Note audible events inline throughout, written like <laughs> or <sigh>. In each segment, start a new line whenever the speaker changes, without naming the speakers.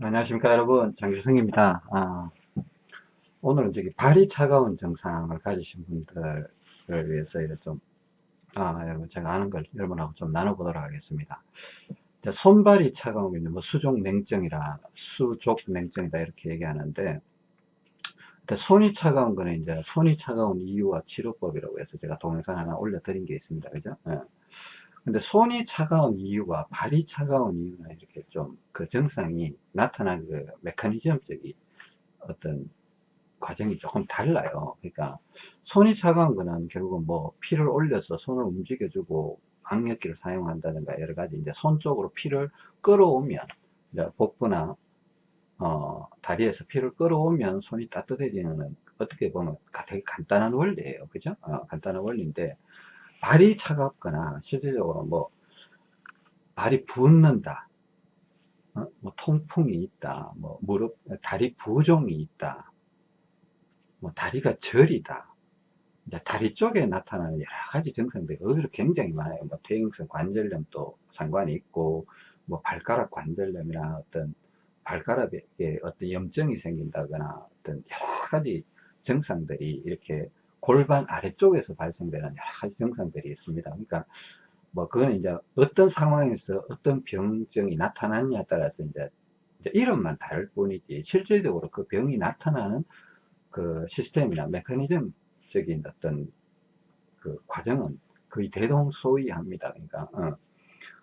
안녕하십니까 여러분. 장주성입니다. 아, 오늘은 저기 발이 차가운 증상을 가지신 분들을 위해서 좀 아, 여러분 제가 아는 걸 여러분하고 좀 나눠보도록 하겠습니다. 손발이 차가우면 뭐 수족 냉증이라 수족 냉증이다 이렇게 얘기하는데 손이 차가운 거는 이제 손이 차가운 이유와 치료법이라고 해서 제가 동영상 하나 올려드린 게 있습니다. 그죠? 예. 근데 손이 차가운 이유와 발이 차가운 이유나 이렇게 좀 그 증상이 나타나는 그 메커니즘적인 어떤 과정이 조금 달라요. 그러니까 손이 차가운 거는 결국은 뭐 피를 올려서 손을 움직여주고 악력기를 사용한다든가 여러 가지 이제 손 쪽으로 피를 끌어오면 복부나 어, 다리에서 피를 끌어오면 손이 따뜻해지는 어떻게 보면 되게 간단한 원리예요. 그죠? 어, 간단한 원리인데 발이 차갑거나 실질적으로 뭐 발이 붓는다 어? 뭐 통풍이 있다 뭐 무릎 다리 부종이 있다 뭐 다리가 저리다 다리 쪽에 나타나는 여러 가지 증상들이 의외로 굉장히 많아요 뭐 퇴행성 관절염도 상관이 있고 뭐 발가락 관절염이나 어떤 발가락에 어떤 염증이 생긴다거나 어떤 여러 가지 증상들이 이렇게 골반 아래쪽에서 발생되는 여러 가지 증상들이 있습니다. 그러니까 뭐 그거는 이제 어떤 상황에서 어떤 병증이 나타났냐에 따라서 이제, 이제 이름만 다를 뿐이지 실질적으로 그 병이 나타나는 그 시스템이나 메커니즘적인 어떤 그 과정은 거의 대동소이합니다. 그러니까 어.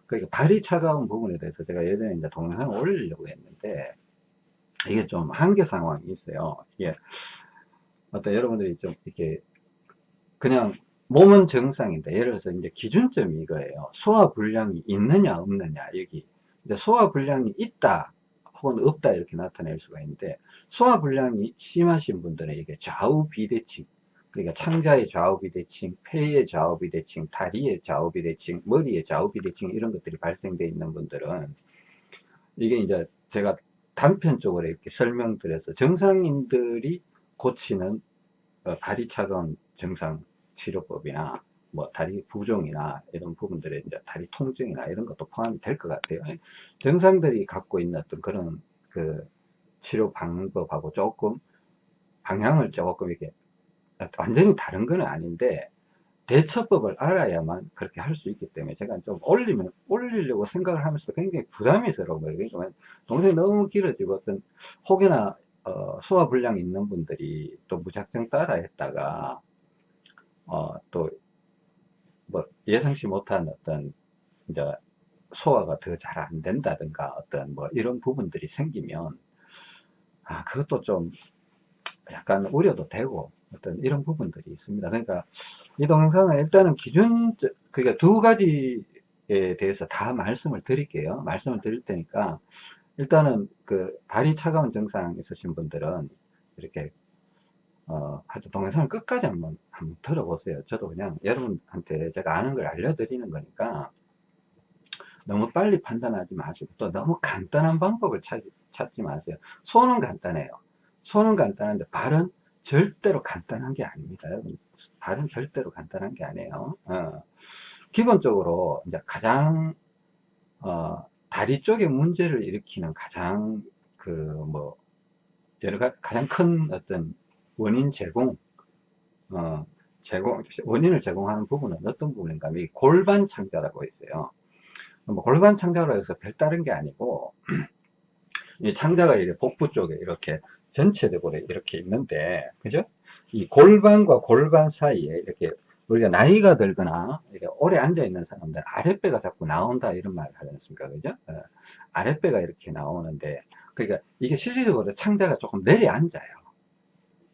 그러니까 발이 차가운 부분에 대해서 제가 예전에 이제 동영상을 올리려고 했는데 이게 좀 한계 상황이 있어요. 이게 어떤 여러분들이 좀 이렇게 그냥 몸은 정상인데 예를 들어서 이제 기준점이 이거예요. 소화 불량이 있느냐 없느냐 여기 이제 소화 불량이 있다 혹은 없다 이렇게 나타낼 수가 있는데 소화 불량이 심하신 분들은 이게 좌우 비대칭 그러니까 창자의 좌우 비대칭, 폐의 좌우 비대칭, 다리의 좌우 비대칭, 머리의 좌우 비대칭 이런 것들이 발생되어 있는 분들은 이게 이제 제가 단편적으로 이렇게 설명드려서 정상인들이 고치는 어, 다리 차가운 증상 치료법이나 뭐 다리 부종이나 이런 부분들에 이제 다리 통증이나 이런 것도 포함이 될 것 같아요. 정상들이 갖고 있는 어떤 그런 그 치료 방법하고 조금 방향을 조금 이렇게 완전히 다른 건 아닌데 대처법을 알아야만 그렇게 할 수 있기 때문에 제가 좀 올리면 올리려고 생각을 하면서 굉장히 부담이스러운 거예요. 그러니까 동생이 너무 길어지고 어떤 혹여나 어, 소화불량 있는 분들이 또 무작정 따라 했다가 어, 또 뭐 예상치 못한 어떤 이제 소화가 더 잘 안 된다든가 어떤 뭐 이런 부분들이 생기면 아 그것도 좀 약간 우려도 되고 어떤 이런 부분들이 있습니다. 그러니까 이 동영상은 일단은 기준 그러니까 두 가지에 대해서 다 말씀을 드릴게요. 말씀을 드릴 테니까 일단은 그 발이 차가운 증상 있으신 분들은 이렇게 어, 하여튼 동영상을 끝까지 한번 한번 들어보세요. 저도 그냥 여러분한테 제가 아는 걸 알려드리는 거니까 너무 빨리 판단하지 마시고 또 너무 간단한 방법을 찾, 찾지 마세요. 손은 간단해요. 손은 간단한데 발은 절대로 간단한 게 아닙니다. 발은 절대로 간단한 게 아니에요. 어. 기본적으로 이제 가장 어, 다리 쪽에 문제를 일으키는 가장 그 뭐 여러 가지 가장 큰 어떤 원인 제공 어, 제공 원인을 제공하는 부분은 어떤 부분인가? 이 골반 창자라고 있어요. 뭐 골반 창자로 해서 별다른 게 아니고 <clears throat> 이 창자가 이렇게 복부 쪽에 이렇게 전체적으로 이렇게 있는데 그죠? 이 골반과 골반 사이에 이렇게 우리가 나이가 들거나 이렇게 오래 앉아 있는 사람들 아랫배가 자꾸 나온다 이런 말을 하지 않습니까? 그죠? 어, 아랫배가 이렇게 나오는데 그러니까 이게 실질적으로 창자가 조금 내려 앉아요.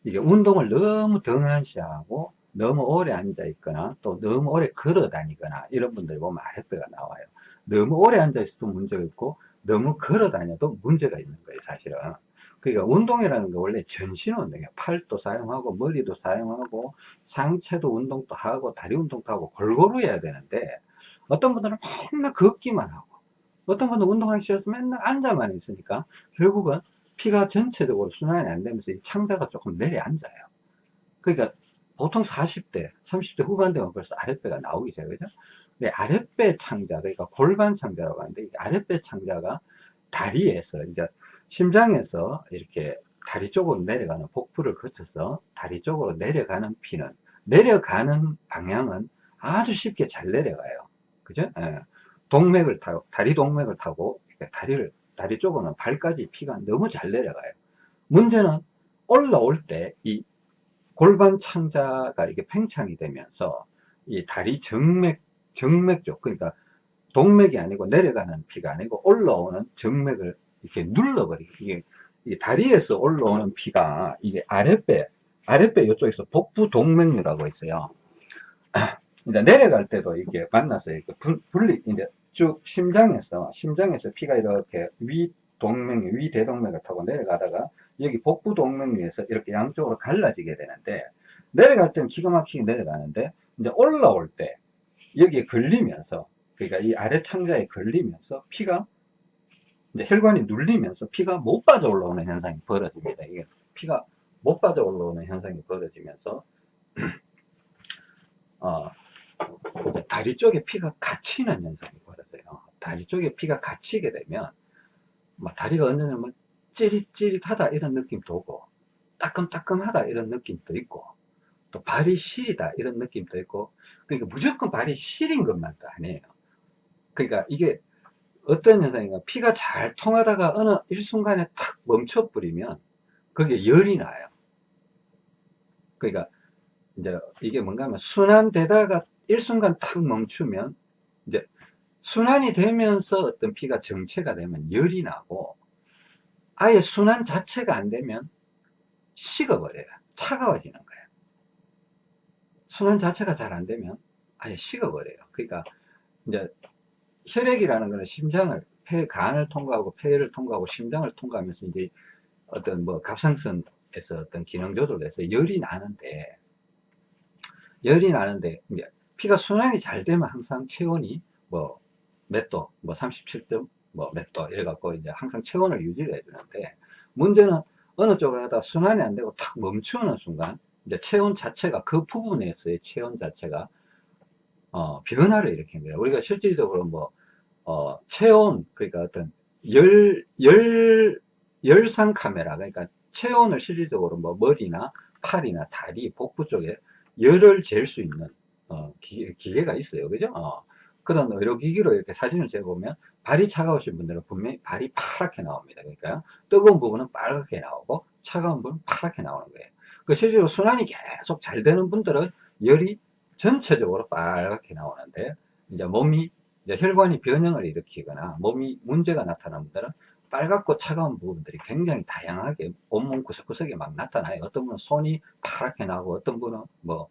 이게 운동을 너무 등한시하고 너무 오래 앉아 있거나 또 너무 오래 걸어 다니거나 이런 분들이 보면 아랫배가 나와요. 너무 오래 앉아 있어도 문제가 있고 너무 걸어 다녀도 문제가 있는 거예요 사실은 그러니까 운동이라는 게 원래 전신 운동이에요 팔도 사용하고 머리도 사용하고 상체도 운동도 하고 다리 운동도 하고 골고루 해야 되는데 어떤 분들은 맨날 걷기만 하고 어떤 분들은 운동하기 싫어서 맨날 앉아만 있으니까 결국은 피가 전체적으로 순환이 안 되면서 이 창자가 조금 내려앉아요. 그러니까 보통 40대, 30대 후반 되면 벌써 아랫배가 나오기 시작하죠. 근데 아랫배 창자, 그러니까 골반 창자라고 하는데 이 아랫배 창자가 다리에서 이제 심장에서 이렇게 다리 쪽으로 내려가는 복부를 거쳐서 다리 쪽으로 내려가는 피는 내려가는 방향은 아주 쉽게 잘 내려가요. 그죠? 예. 동맥을 타고, 다리 동맥을 타고, 다리를, 다리 쪽으로는 발까지 피가 너무 잘 내려가요. 문제는 올라올 때 이 골반 창자가 이게 팽창이 되면서 이 다리 정맥, 정맥 쪽, 그러니까 동맥이 아니고 내려가는 피가 아니고 올라오는 정맥을 이렇게 눌러버리게. 이게, 다리에서 올라오는 피가 이게 아랫배, 아랫배 이쪽에서 복부 동맥류라고 있어요. <clears throat> 이제 내려갈 때도 이게 만나서 이렇게 분리, 이제 쭉 심장에서, 심장에서 피가 이렇게 위 동맥, 위 대동맥을 타고 내려가다가 여기 복부 동맥류에서 이렇게 양쪽으로 갈라지게 되는데 내려갈 때는 기가 막히게 내려가는데 이제 올라올 때 여기에 걸리면서 그러니까 이 아래 창자에 걸리면서 피가 이제 혈관이 눌리면서 피가 못 빠져 올라오는 현상이 벌어집니다. 이게 피가 못 빠져 올라오는 현상이 벌어지면서 <clears throat> 어, 다리 쪽에 피가 갇히는 현상이 벌어져요. 다리 쪽에 피가 갇히게 되면 막 다리가 언제나 뭐 찌릿찌릿하다 이런 느낌도 오고 따끔따끔하다 이런 느낌도 있고 또 발이 시리다 이런 느낌도 있고 그러니까 무조건 발이 시린 것만도 아니에요. 그러니까 이게 어떤 현상인가 피가 잘 통하다가 어느 일순간에 탁 멈춰 버리면 그게 열이 나요. 그러니까 이제 이게 뭔가 하면 순환되다가 일순간 탁 멈추면 이제 순환이 되면서 어떤 피가 정체가 되면 열이 나고 아예 순환 자체가 안 되면 식어버려요. 차가워지는 거예요. 순환 자체가 잘 안 되면 아예 식어버려요. 그러니까 이제 혈액이라는 것은 심장을 폐 간을 통과하고 폐를 통과하고 심장을 통과하면서 이제 어떤 뭐 갑상선에서 어떤 기능 조절을 해서 열이 나는데 열이 나는데 이제 피가 순환이 잘 되면 항상 체온이 뭐 몇 도, 뭐 37도, 뭐몇 도 이래 갖고 이제 항상 체온을 유지를 해주는데 문제는 어느 쪽으로 하다 순환이 안 되고 탁 멈추는 순간 이제 체온 자체가 그 부분에서의 체온 자체가 어, 변화를 일으킨 거예요. 우리가 실질적으로 뭐, 어, 체온, 그러니까 어떤 열, 열, 열상 카메라, 그러니까 체온을 실질적으로 뭐 머리나 팔이나 다리, 복부 쪽에 열을 잴 수 있는, 어, 기계, 기계가 있어요. 그죠? 어, 그런 의료기기로 이렇게 사진을 재보면 발이 차가우신 분들은 분명히 발이 파랗게 나옵니다. 그러니까 뜨거운 부분은 빨갛게 나오고 차가운 부분은 파랗게 나오는 거예요. 그 실제로 순환이 계속 잘 되는 분들은 열이 전체적으로 빨갛게 나오는데 이제 몸이 이제 혈관이 변형을 일으키거나 몸이 문제가 나타난 분들은 빨갛고 차가운 부분들이 굉장히 다양하게 온몸 구석구석에 막 나타나요. 어떤 분은 손이 파랗게 나고 어떤 분은 뭐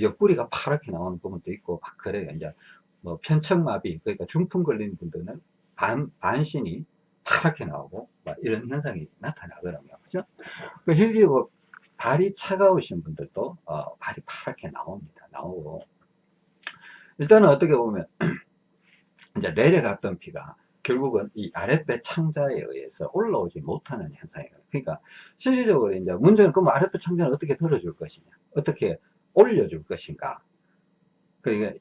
옆구리가 파랗게 나오는 부분도 있고 막 그래요. 이제 뭐 편척마비 그러니까 중풍 걸린 분들은 반, 반신이 파랗게 나오고 이런 현상이 나타나거든요. 그죠? 그 실질적으로 발이 차가우신 분들도 어, 발이 파랗게 나옵니다. 나오고 일단은 어떻게 보면 <clears throat> 이제 내려갔던 피가 결국은 이 아랫배 창자에 의해서 올라오지 못하는 현상이에요. 그러니까 실질적으로 이제 문제는 그럼 아랫배 창자는 어떻게 들어줄 것이냐, 어떻게 올려줄 것인가. 그러니까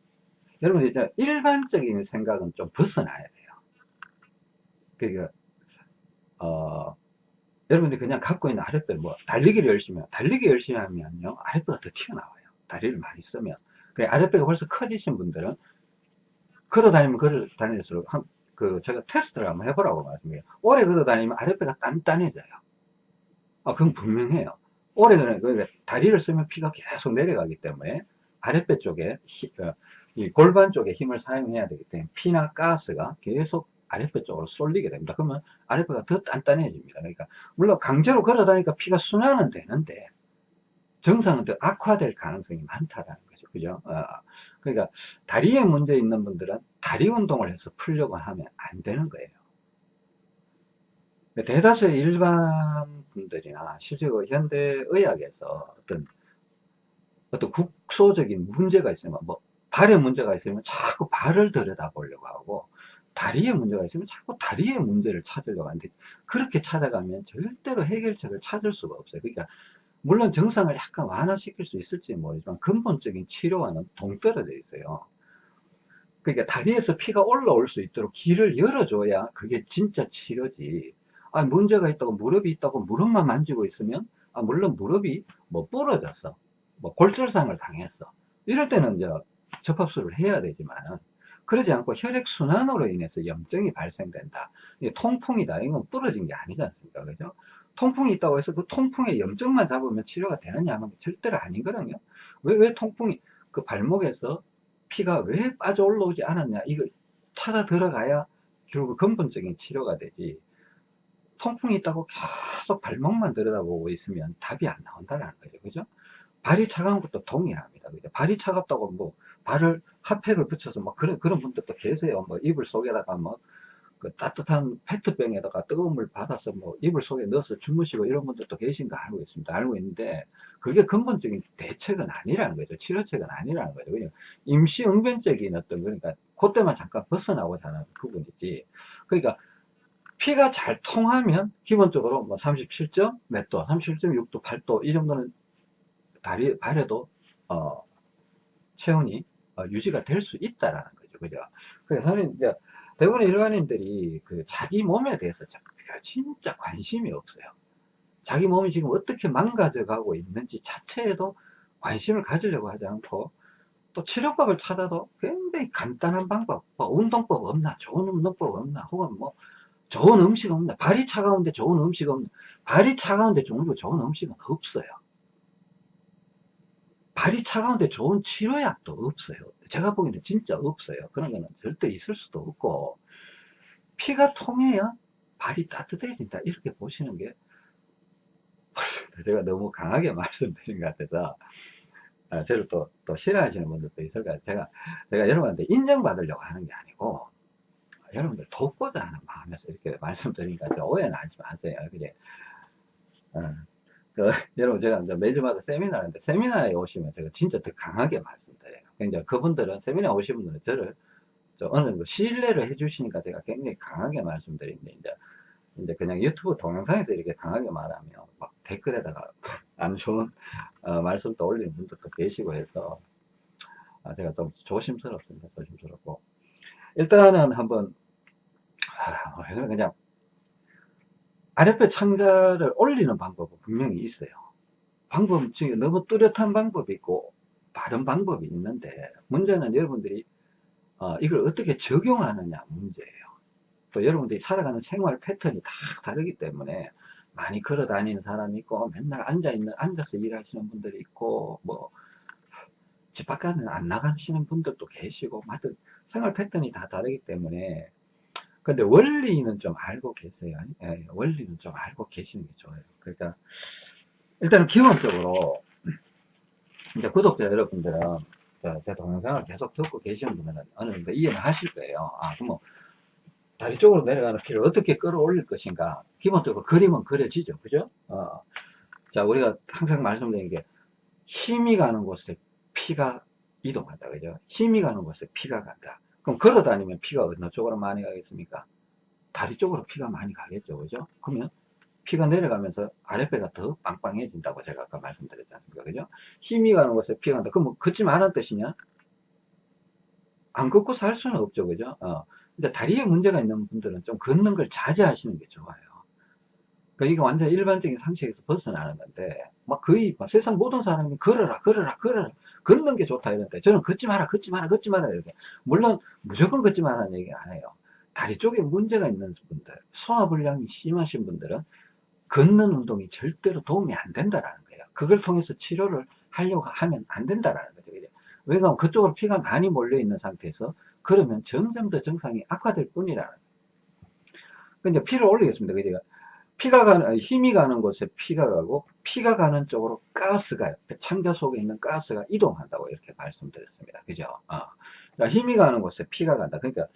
여러분 이제 일반적인 생각은 좀 벗어나야 돼요. 그러니까 어, 여러분들이 그냥 갖고 있는 아랫배 뭐 달리기를 열심히 달리기 열심히 하면요 아랫배가 더 튀어나와요. 다리를 많이 쓰면. 그 아랫배가 벌써 커지신 분들은 걸어 다니면 걸어 다닐수록 한, 그 제가 테스트를 한번 해보라고 말씀해요. 오래 걸어 다니면 아랫배가 단단해져요. 아 그건 분명해요. 오래 걸어 그 다리를 쓰면 피가 계속 내려가기 때문에 아랫배 쪽에 히, 어, 이 골반 쪽에 힘을 사용해야 되기 때문에 피나 가스가 계속 아랫배 쪽으로 쏠리게 됩니다. 그러면 아랫배가 더 단단해집니다. 그러니까 물론 강제로 걸어 다니까 피가 순환은 되는데 정상은 더 악화될 가능성이 많다는 거죠. 그죠? 어, 그러니까 다리에 문제 있는 분들은 다리 운동을 해서 풀려고 하면 안 되는 거예요. 대다수의 일반 분들이나 실제로 현대의학에서 어떤 어떤 국소적인 문제가 있으면 뭐 발에 문제가 있으면 자꾸 발을 들여다 보려고 하고 다리에 문제가 있으면 자꾸 다리에 문제를 찾으려고 하는데 그렇게 찾아가면 절대로 해결책을 찾을 수가 없어요. 그러니까 물론 정상을 약간 완화시킬 수 있을지 모르지만 근본적인 치료와는 동떨어져 있어요. 그러니까 다리에서 피가 올라올 수 있도록 길을 열어줘야 그게 진짜 치료지. 아, 문제가 있다고 무릎이 있다고 무릎만 만지고 있으면 아, 물론 무릎이 뭐 부러졌어. 뭐 골절상을 당했어. 이럴 때는 이제 접합술을 해야 되지만은 그러지 않고 혈액순환으로 인해서 염증이 발생된다. 통풍이다. 이건 부러진 게 아니지 않습니까? 그죠? 통풍이 있다고 해서 그 통풍의 염증만 잡으면 치료가 되느냐 하면 절대로 아니거든요. 왜, 왜 통풍이, 그 발목에서 피가 왜 빠져 올라오지 않았냐. 이거 찾아 들어가야 결국 근본적인 치료가 되지. 통풍이 있다고 계속 발목만 들여다보고 있으면 답이 안 나온다는 거죠. 그죠? 발이 차가운 것도 동일합니다. 그죠? 발이 차갑다고 뭐 발을 핫팩을 붙여서 뭐 그런 그런 분들도 계세요. 뭐 이불 속에다가 뭐 그 따뜻한 페트병에다가 뜨거운 물 받아서 뭐 이불 속에 넣어서 주무시고 이런 분들도 계신 거 알고 있습니다. 알고 있는데 그게 근본적인 대책은 아니라는 거죠. 치료책은 아니라는 거죠. 그냥 임시 응변적인 어떤 그러니까 그때만 잠깐 벗어나고자 하는 부분이지. 그러니까 피가 잘 통하면 기본적으로 뭐 37점 몇 도, 37.6도, 8도 이 정도는 다리 발에도 어, 체온이 어, 유지가 될 수 있다라는 거죠. 그죠? 그래서 저는 이제 대부분의 일반인들이 그 자기 몸에 대해서 진짜 관심이 없어요. 자기 몸이 지금 어떻게 망가져 가고 있는지 자체에도 관심을 가지려고 하지 않고 또 치료법을 찾아도 굉장히 간단한 방법, 뭐 운동법 없나, 좋은 운동법 없나, 혹은 뭐 좋은 음식 없나, 발이 차가운데 좋은 음식 없나, 발이 차가운데 좋은 음식은 없어요. 발이 차가운데 좋은 치료약도 없어요. 제가 보기에는 진짜 없어요. 그런 거는 절대 있을 수도 없고 피가 통해야 발이 따뜻해진다 이렇게 보시는 게 제가 너무 강하게 <laughs> 말씀드린 것 같아서 아, 저를 또, 또 싫어하시는 분들도 있을 것 같아요. 제가, 제가 여러분한테 인정받으려고 하는 게 아니고 여러분들 돕고자 하는 마음에서 이렇게 말씀드리니까 오해는 하지 마세요. 그게 어, 그, <laughs> 여러분 제가 매주마다 세미나 하는데 세미나에 오시면 제가 진짜 더 강하게 말씀드려요. 그러니까 그분들은 세미나 오신 분들은 저를 어느 정도 신뢰를 해주시니까 제가 굉장히 강하게 말씀드리는데 이제 이제 그냥 유튜브 동영상에서 이렇게 강하게 말하면 막 댓글에다가 <laughs> 안 좋은 어, 말씀도 올리는 분들도 계시고 해서 아, 제가 좀 조심스럽습니다. 조심스럽고 일단은 한번 아, 그냥 아랫배 창자를 올리는 방법은 분명히 있어요. 방법 중에 너무 뚜렷한 방법이 있고 바른 방법이 있는데 문제는 여러분들이 어, 이걸 어떻게 적용하느냐 문제예요. 또 여러분들이 살아가는 생활 패턴이 다 다르기 때문에 많이 걸어 다니는 사람이 있고 맨날 앉아 있는 앉아서 일하시는 분들이 있고 뭐 집 밖에는 안 나가시는 분들도 계시고 하여튼 생활 패턴이 다 다르기 때문에 근데 원리는 좀 알고 계세요. 예, 원리는 좀 알고 계시는 게 좋아요. 그러니까 일단은 기본적으로 <clears throat> 이제 구독자 여러분들은 제 동영상을 계속 듣고 계시는 분들은 어느 정도 이해는 하실 거예요. 아, 그럼 뭐 다리 쪽으로 내려가는 피를 어떻게 끌어올릴 것인가. 기본적으로 그림은 그려지죠. 그죠? 어. 자, 우리가 항상 말씀드리는 게 힘이 가는 곳에 피가 이동한다. 그죠? 힘이 가는 곳에 피가 간다. 그럼 걸어 다니면 피가 어느 쪽으로 많이 가겠습니까? 다리 쪽으로 피가 많이 가겠죠. 그죠? 그러면 피가 내려가면서 아랫배가 더 빵빵해진다고 제가 아까 말씀드렸지 않습니까? 그죠? 힘이 가는 곳에 피가 간다. 그럼 뭐 걷지 말란 뜻이냐? 안 걷고 살 수는 없죠. 그죠? 어. 근데 다리에 문제가 있는 분들은 좀 걷는 걸 자제하시는 게 좋아요. 그러니까 이게 완전 일반적인 상식에서 벗어나는 건데, 막 거의 막 세상 모든 사람이 걸어라, 걸어라, 걸어라, 걷는 게 좋다 이런데, 저는 걷지 마라, 걷지 마라, 걷지 마라, 이렇게. 물론, 무조건 걷지 마라는 얘기 안 해요. 다리 쪽에 문제가 있는 분들, 소화불량이 심하신 분들은 걷는 운동이 절대로 도움이 안 된다라는 거예요. 그걸 통해서 치료를 하려고 하면 안 된다라는 거죠. 왜냐하면 그쪽으로 피가 많이 몰려 있는 상태에서 그러면 점점 더 증상이 악화될 뿐이라는 거예요. 근데 피를 올리겠습니다. 그러니까 피가 가는, 힘이 가는 곳에 피가 가고, 피가 가는 쪽으로 가스가, 창자 속에 있는 가스가 이동한다고 이렇게 말씀드렸습니다. 그죠? 어. 자, 힘이 가는 곳에 피가 간다. 그러니까,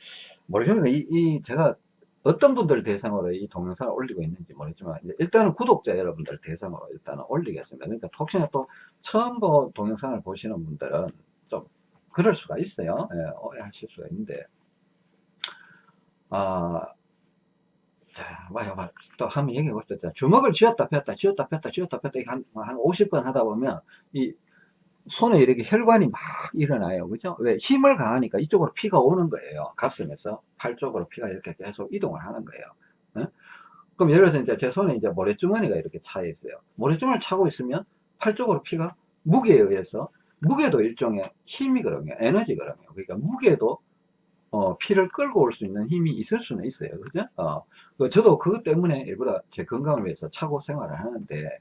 모르겠습니다. 이, 이, 제가 어떤 분들 대상으로 이 동영상을 올리고 있는지 모르지만, 일단은 구독자 여러분들 대상으로 일단은 올리겠습니다. 그러니까 혹시나 또 처음 보 동영상을 보시는 분들은 좀 그럴 수가 있어요. 예, 오해하실 수가 있는데, 아, 자, 와요, 와. 또 한번 얘기해 봅시다. 주먹을 쥐었다 폈다, 쥐었다 폈다, 쥐었다 폈다, 한, 한 50번 하다 보면, 이, 손에 이렇게 혈관이 막 일어나요. 그죠? 왜? 힘을 가하니까 이쪽으로 피가 오는 거예요. 가슴에서 팔 쪽으로 피가 이렇게 계속 이동을 하는 거예요. 어? 그럼 예를 들어서 이제 제 손에 이제 모래주머니가 이렇게 차 있어요. 모래주머니를 차고 있으면 팔 쪽으로 피가 무게에 의해서 무게도 일종의 힘이거든요. 에너지거든요. 그러니까 무게도 어, 피를 끌고 올 수 있는 힘이 있을 수는 있어요. 그죠? 어, 그 저도 그것 때문에 일부러 제 건강을 위해서 차고 생활을 하는데,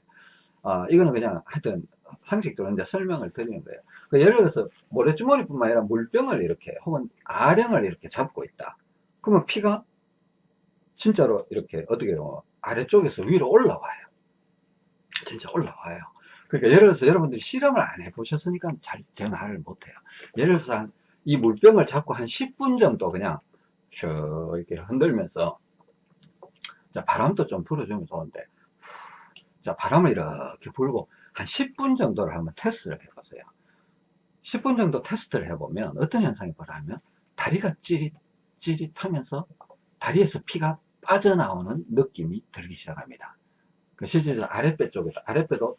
어, 이거는 그냥 하여튼 상식적으로 이제 설명을 드리는 거예요. 그 예를 들어서 모래주머니뿐만 아니라 물병을 이렇게 혹은 아령을 이렇게 잡고 있다. 그러면 피가 진짜로 이렇게 어떻게 요 아래쪽에서 위로 올라와요. 진짜 올라와요. 그러니까 예를 들어서 여러분들이 실험을 안 해보셨으니까 잘 제 말을 못해요. 예를 들어서 한, 이 물병을 잡고 한 10분 정도 그냥 쭉 이렇게 흔들면서 자 바람도 좀 불어주면 좋은데 자 바람을 이렇게 불고 한 10분 정도를 한번 테스트를 해보세요. 10분 정도 테스트를 해보면 어떤 현상이 벌어지면 다리가 찌릿 찌릿하면서 다리에서 피가 빠져나오는 느낌이 들기 시작합니다. 그 실제로 아랫배 쪽에서 아랫배도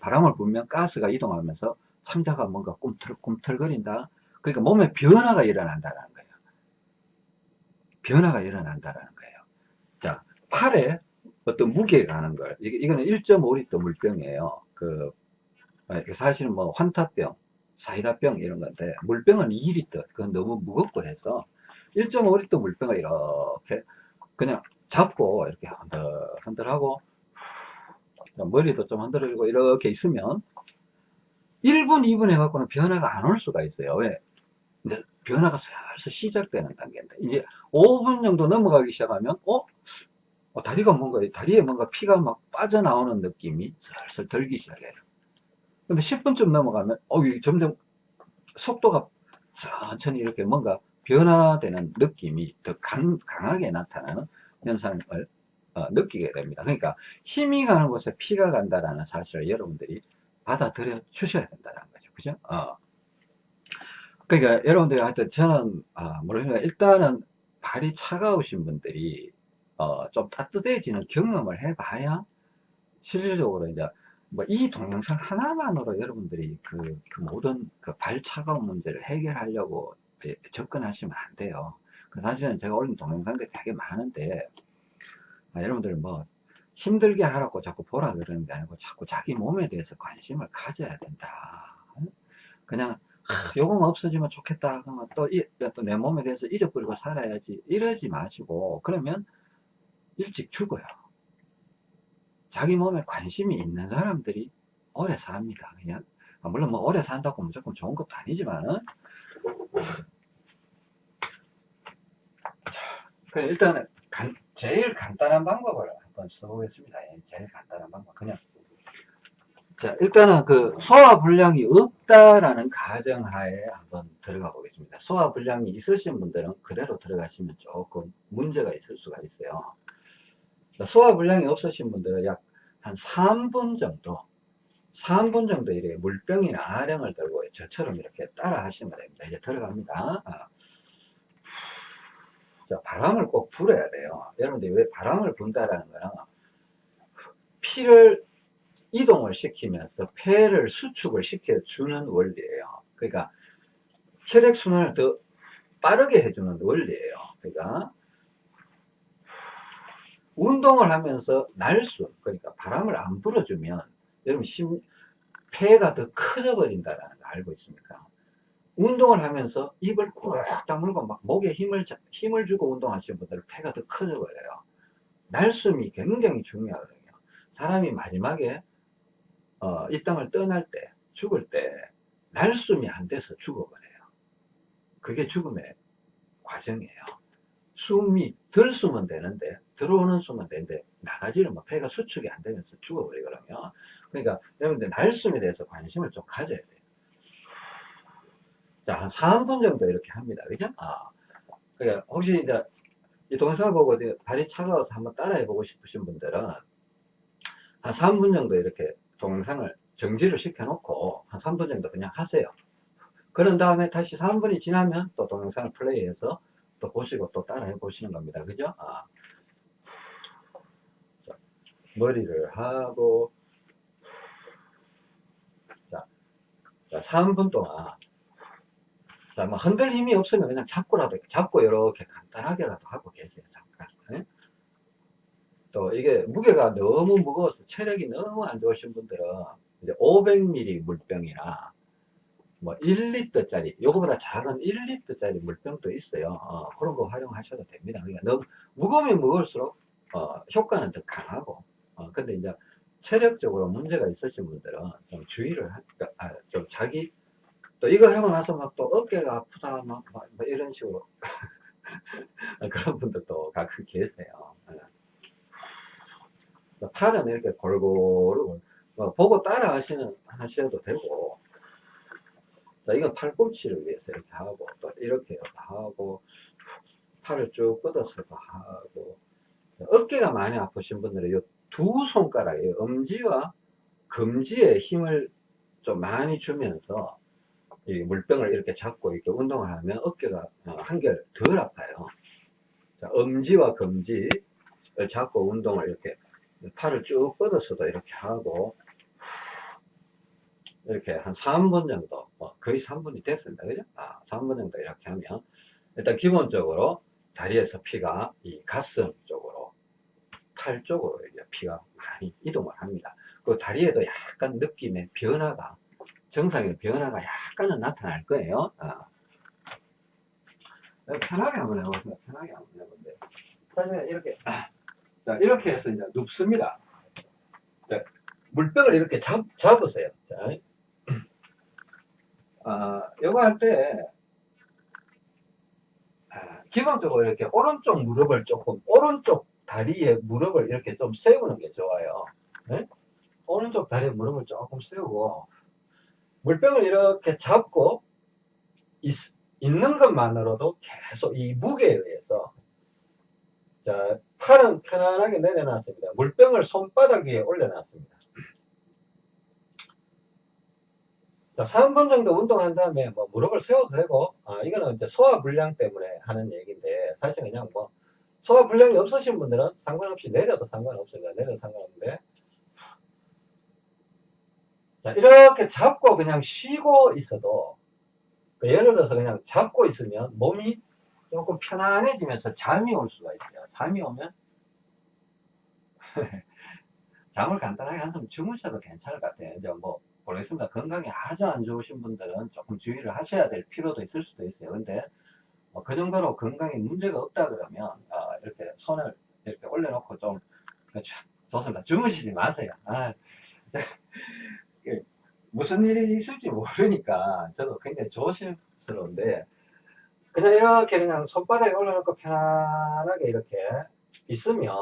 바람을 불면 가스가 이동하면서 상자가 뭔가 꿈틀, 꿈틀거린다. 그러니까 몸에 변화가 일어난다는 거예요. 변화가 일어난다는 거예요. 자, 팔에 어떤 무게가 가는 걸, 이거는 1.5리터 물병이에요. 그, 아, 사실은 뭐 환타병, 사이다병 이런 건데, 물병은 2리터. 그건 너무 무겁고 해서 1.5리터 물병을 이렇게 그냥 잡고 이렇게 흔들, 흔들하고 머리도 좀 흔들리고 이렇게 있으면 1분, 2분 해갖고는 변화가 안 올 수가 있어요. 왜? 이제 변화가 슬슬 시작되는 단계인데, 이제 5분 정도 넘어가기 시작하면, 어? 어 다리가 뭔가, 다리에 뭔가 피가 막 빠져나오는 느낌이 슬슬 들기 시작해요. 근데 10분쯤 넘어가면, 어, 점점 속도가 천천히 이렇게 뭔가 변화되는 느낌이 더 강, 강하게 나타나는 현상을 어, 느끼게 됩니다. 그러니까 힘이 가는 곳에 피가 간다라는 사실을 여러분들이 받아들여 주셔야 된다는 거죠. 그죠? 어. 그러니까 여러분들이 하여튼 저는 아, 모르겠 일단은 발이 차가우신 분들이 어, 좀 따뜻해지는 경험을 해봐야 실질적으로 이제 뭐 이 동영상 하나만으로 여러분들이 그, 그 모든 그 발 차가운 문제를 해결하려고 접근하시면 안 돼요. 그 사실은 제가 올린 동영상들이 되게 많은데 아, 여러분들 뭐 힘들게 하라고 자꾸 보라 그러는 게 아니고 자꾸 자기 몸에 대해서 관심을 가져야 된다. 그냥 <laughs> 요거만 없어지면 좋겠다 그러면 또내 몸에 대해서 잊어버리고 살아야지 이러지 마시고 그러면 일찍 죽어요. 자기 몸에 관심이 있는 사람들이 오래 삽니다. 그냥 아, 물론 뭐 오래 산다고 무조건 좋은 것도 아니지만은 일단은 간, 제일 간단한 방법을 한번 써보겠습니다. 예, 제일 간단한 방법. 그냥. 자, 일단은 그 소화 불량이 없다라는 가정하에 한번 들어가 보겠습니다. 소화 불량이 있으신 분들은 그대로 들어가시면 조금 문제가 있을 수가 있어요. 소화 불량이 없으신 분들은 약 한 3분 정도, 3분 정도 이렇게 물병이나 아령을 들고 저처럼 이렇게 따라 하시면 됩니다. 이제 들어갑니다. 아. 자, 바람을 꼭 불어야 돼요. 여러분들이 왜 바람을 분다라는 거는 피를 이동을 시키면서 폐를 수축을 시켜주는 원리예요. 그러니까 혈액순환을 더 빠르게 해주는 원리예요. 그러니까 운동을 하면서 날숨, 그러니까 바람을 안 불어주면 여러분 심, 폐가 더 커져 버린다는 거 알고 있습니까? 운동을 하면서 입을 꾹 다물고 막 목에 힘을, 힘을 주고 운동하시는 분들은 폐가 더 커져 버려요. 날숨이 굉장히 중요하거든요. 사람이 마지막에, 어, 이 땅을 떠날 때, 죽을 때, 날숨이 안 돼서 죽어버려요. 그게 죽음의 과정이에요. 숨이 덜 숨은 되는데, 들어오는 숨은 되는데, 나가지를 뭐 폐가 수축이 안 되면서 죽어버리거든요. 그러니까 여러분들 날숨에 대해서 관심을 좀 가져야 돼요. 자, 한 3분 정도 이렇게 합니다. 그죠? 아. 그러니까 혹시 이제 이 동영상을 보고 발이 차가워서 한번 따라해 보고 싶으신 분들은 한 3분 정도 이렇게 동영상을 정지를 시켜 놓고 한 3분 정도 그냥 하세요. 그런 다음에 다시 3분이 지나면 또 동영상을 플레이해서 또 보시고 또 따라해 보시는 겁니다. 그죠? 아. 자, 머리를 하고 자, 자 3분 동안 자, 뭐 흔들 힘이 없으면 그냥 잡고라도 잡고 이렇게 간단하게라도 하고 계세요. 잠깐. 네? 또 이게 무게가 너무 무거워서 체력이 너무 안 좋으신 분들은 이제 500ml 물병이나 뭐 1리터짜리 요거보다 작은 1리터짜리 물병도 있어요 어, 그런 거 활용하셔도 됩니다 그러니까 너무 무거우면 무거울수록 어, 효과는 더 강하고 어, 근데 이제 체력적으로 문제가 있으신 분들은 좀 주의를 하, 아, 좀 자기 또 이거 하고 나서 막 또 어깨가 아프다 막, 막, 막 이런 식으로 <laughs> 그런 분들도 가끔 계세요 예. 팔은 이렇게 골고루 뭐 보고 따라 하시는 하셔도 되고 자, 이건 팔꿈치를 위해서 이렇게 하고 또 이렇게 하고 팔을 쭉 뻗어서도 하고 어깨가 많이 아프신 분들은 이두 손가락에 엄지와 검지에 힘을 좀 많이 주면서 이 물병을 이렇게 잡고 이렇게 운동을 하면 어깨가 어, 한결 덜 아파요. 자, 엄지와 검지를 잡고 운동을 이렇게 팔을 쭉 뻗어서도 이렇게 하고 이렇게 한 3분 정도 뭐 거의 3분이 됐습니다. 그죠? 아 3분 정도 이렇게 하면 일단 기본적으로 다리에서 피가 이 가슴 쪽으로 팔 쪽으로 이제 피가 많이 이동을 합니다. 그 다리에도 약간 느낌의 변화가 정상의 변화가 약간은 나타날 거예요. 아. 편하게 한번 해보세요. 편하게 한번 해보세요. 사실 이렇게 자 이렇게 해서 이제 눕습니다 자, 물병을 이렇게 잡, 잡으세요 자, 아, 요거 할 때, 아, 기본적으로 이렇게 오른쪽 무릎을 조금, 오른쪽 다리에 무릎을 이렇게 좀 세우는 게 좋아요. 네? 오른쪽 다리에 무릎을 조금 세우고, 물병을 이렇게 잡고, 있, 있는 것만으로도 계속 이 무게에 의해서, 자, 팔은 편안하게 내려놨습니다. 물병을 손바닥 위에 올려놨습니다. 자, 3분 정도 운동한 다음에 뭐 무릎을 세워도 되고, 아, 이거는 이제 소화불량 때문에 하는 얘기인데, 사실 그냥 뭐, 소화불량이 없으신 분들은 상관없이 내려도 상관없습니다. 내려도 상관없는데. 자, 이렇게 잡고 그냥 쉬고 있어도, 그 예를 들어서 그냥 잡고 있으면 몸이 조금 편안해지면서 잠이 올 수가 있어요. 잠이 오면, <laughs> 잠을 간단하게 한숨 주무셔도 괜찮을 것 같아요. 이제 뭐, 모르겠습니다. 건강이 아주 안 좋으신 분들은 조금 주의를 하셔야 될 필요도 있을 수도 있어요. 근데 뭐 그 정도로 건강에 문제가 없다 그러면 어, 이렇게 손을 이렇게 올려놓고 좀 그렇죠. 좋습니다. 주무시지 마세요. 아, <laughs> 무슨 일이 있을지 모르니까 저도 굉장히 조심스러운데 그냥 이렇게 그냥 손바닥에 올려놓고 편안하게 이렇게 있으면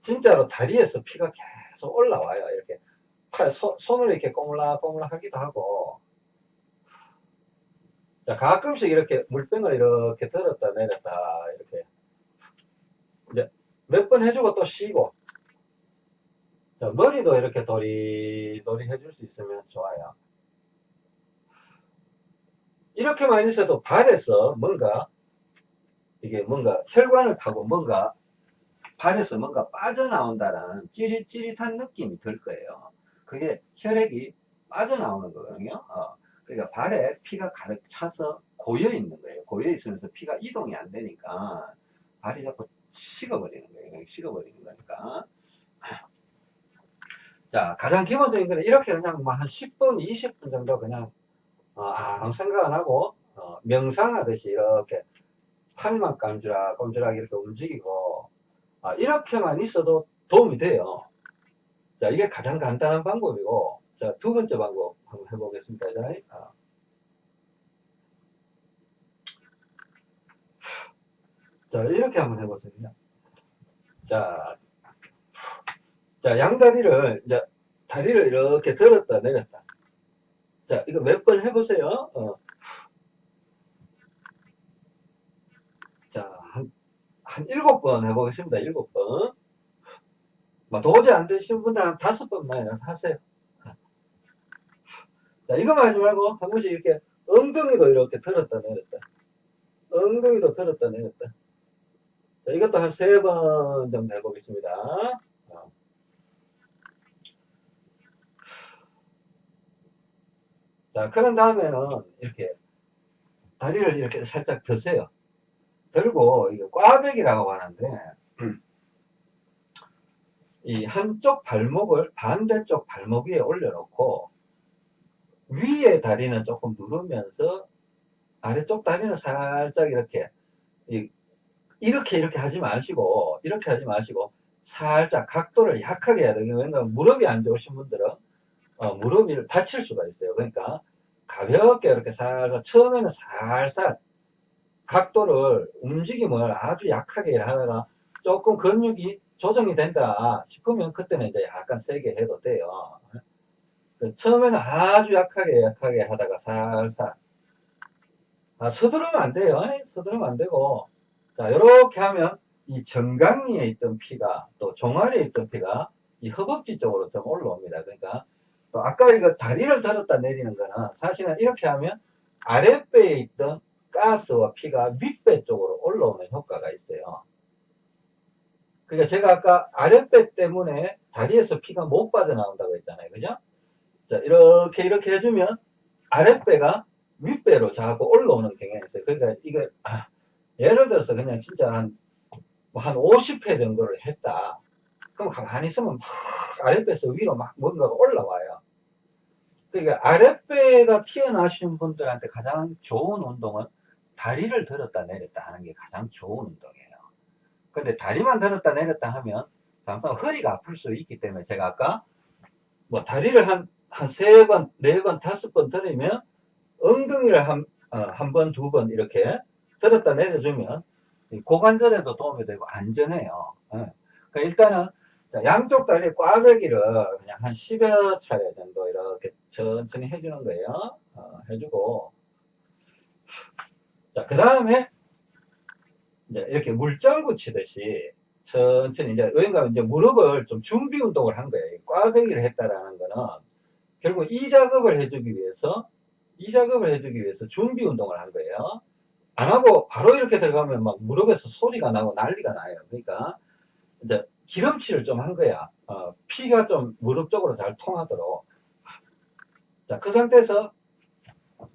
진짜로 다리에서 피가 계속 올라와요. 이렇게 팔, 소, 손을 이렇게 꼬물락꼬물락 하기도 하고. 자 가끔씩 이렇게 물병을 이렇게 들었다 내렸다 이렇게 이제 몇 번 해주고 또 쉬고. 자 머리도 이렇게 도리도리 해줄 수 있으면 좋아요 이렇게만 있어도 발에서 뭔가 이게 뭔가 혈관을 타고 뭔가 발에서 뭔가 빠져나온다라는 찌릿찌릿한 느낌이 들 거예요 그게 혈액이 빠져나오는 거거든요. 어, 그러니까 발에 피가 가득 차서 고여 있는 거예요. 고여 있으면서 피가 이동이 안 되니까 발이 자꾸 식어버리는 거예요. 식어버리는 거니까. 자, 가장 기본적인 거는 이렇게 그냥 뭐한 10분, 20분 정도 그냥 어, 아무 생각 안 하고 어, 명상하듯이 이렇게 팔만 깜지락 꼼지락 이렇게 움직이고 아, 이렇게만 있어도 도움이 돼요. 자, 이게 가장 간단한 방법이고, 자, 두 번째 방법 한번 해보겠습니다. 자, 아. 자, 이렇게 한번 해보세요. 자, 자, 양다리를, 이제, 다리를 이렇게 들었다, 내렸다. 자, 이거 몇 번 해보세요. 어. 자, 한, 한 일곱 번 해보겠습니다. 일곱 번. 뭐 도저히 안 되시는 분들은 한 다섯 번만 하세요. 자, 이거만 하지 말고 한 번씩 이렇게 엉덩이도 이렇게 들었다 내렸다. 엉덩이도 들었다 내렸다. 자, 이것도 한 세 번 정도 해보겠습니다. 어. 자, 그런 다음에는 이렇게 다리를 이렇게 살짝 드세요. 들고, 이게 꽈배기라고 하는데, 이 한쪽 발목을 반대쪽 발목 위에 올려놓고 위에 다리는 조금 누르면서 아래쪽 다리는 살짝 이렇게 이- 이렇게 이렇게 하지 마시고 이렇게 하지 마시고 살짝 각도를 약하게 해야 돼요. 왜냐면 무릎이 안 좋으신 분들은 어, 무릎이 다칠 수가 있어요. 그러니까 가볍게 이렇게 살살 처음에는 살살 각도를 움직임을 아주 약하게 하다가 조금 근육이 조정이 된다 싶으면 그때는 이제 약간 세게 해도 돼요. 그 처음에는 아주 약하게 약하게 하다가 살살 아, 서두르면 안 돼요. 서두르면 안 되고 자 이렇게 하면 이 정강이에 있던 피가 또 종아리에 있던 피가 이 허벅지 쪽으로 좀 올라옵니다. 그러니까 또 아까 이거 다리를 들었다 내리는 거는 사실은 이렇게 하면 아랫배에 있던 가스와 피가 윗배 쪽으로 올라오는 효과가 있어요. 그러니까 제가 아까 아랫배 때문에 다리에서 피가 못 빠져나온다고 했잖아요. 그죠? 자, 이렇게, 이렇게 해주면 아랫배가 윗배로 자꾸 올라오는 경향이 있어요. 그러니까 이거, 아, 예를 들어서 그냥 진짜 한, 뭐한 50회 정도를 했다. 그럼 가만히 있으면 막 아랫배에서 위로 막 뭔가가 올라와요. 그러니까 아랫배가 튀어나오신 분들한테 가장 좋은 운동은 다리를 들었다 내렸다 하는 게 가장 좋은 운동이에요. 근데 다리만 들었다 내렸다 하면 잠깐 허리가 아플 수 있기 때문에 제가 아까 뭐 다리를 한, 한 세 번, 네 번, 다섯 번 들으면 엉덩이를 한, 어, 한 번, 두 번 이렇게 들었다 내려주면 이 고관절에도 도움이 되고 안전해요. 예. 그러니까 일단은 자, 양쪽 다리 꽈배기를 그냥 한 10여 차례 정도 이렇게 천천히 해주는 거예요. 어, 해주고. 자, 그 다음에 이제 이렇게 물장 구 치듯이 천천히 이제 왜냐면 이제 무릎을 좀 준비 운동을 한 거예요. 이 꽈배기를 했다라는 거는 결국 이 작업을 해주기 위해서 이 작업을 해주기 위해서 준비 운동을 한 거예요. 안 하고 바로 이렇게 들어가면 막 무릎에서 소리가 나고 난리가 나요. 그러니까 기름칠을 좀 한 거야. 어, 피가 좀 무릎 쪽으로 잘 통하도록. 자, 그 상태에서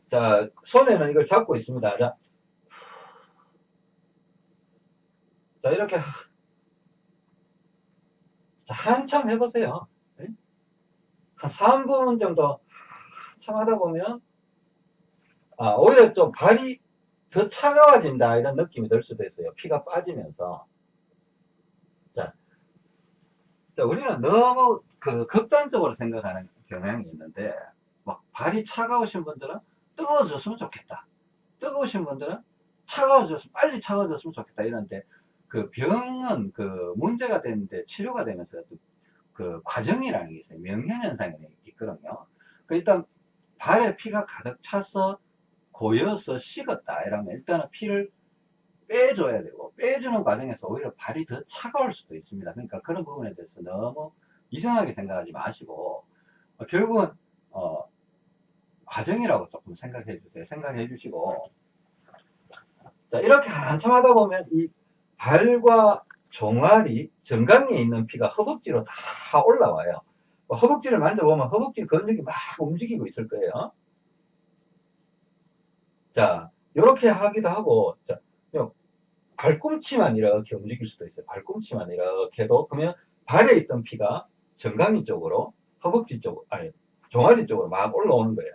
자, 손에는 이걸 잡고 있습니다. 자, 자 이렇게 자, 한참 해보세요. 네? 한 3분 정도 한참 하다 보면 아, 오히려 좀 발이 더 차가워진다 이런 느낌이 들 수도 있어요. 피가 빠지면서. 자, 자, 우리는 너무 그 극단적으로 생각하는 경향이 있는데 막 발이 차가우신 분들은 뜨거워졌으면 좋겠다. 뜨거우신 분들은 차가워졌으면 빨리 차가워졌으면 좋겠다 이런데 그 병은 그 문제가 되는데 치료가 되면서 그 과정이라는 게 있어요. 명현현상이 있거든요. 그 일단 발에 피가 가득 차서 고여서 식었다 이러면 일단은 피를 빼줘야 되고 빼주는 과정에서 오히려 발이 더 차가울 수도 있습니다. 그러니까 그런 부분에 대해서 너무 이상하게 생각하지 마시고 어, 결국은 어, 과정이라고 조금 생각해 주세요. 생각해 주시고 자 이렇게 한참 하다 보면 이 발과 종아리 정강이에 있는 피가 허벅지로 다 올라와요. 뭐 허벅지를 만져보면 허벅지 근육이 막 움직이고 있을 거예요. 자, 이렇게 하기도 하고, 자, 발꿈치만 이렇게 움직일 수도 있어요. 발꿈치만 이렇게 해도, 그러면 발에 있던 피가 정강이 쪽으로, 허벅지 쪽, 아니, 종아리 쪽으로 막 올라오는 거예요.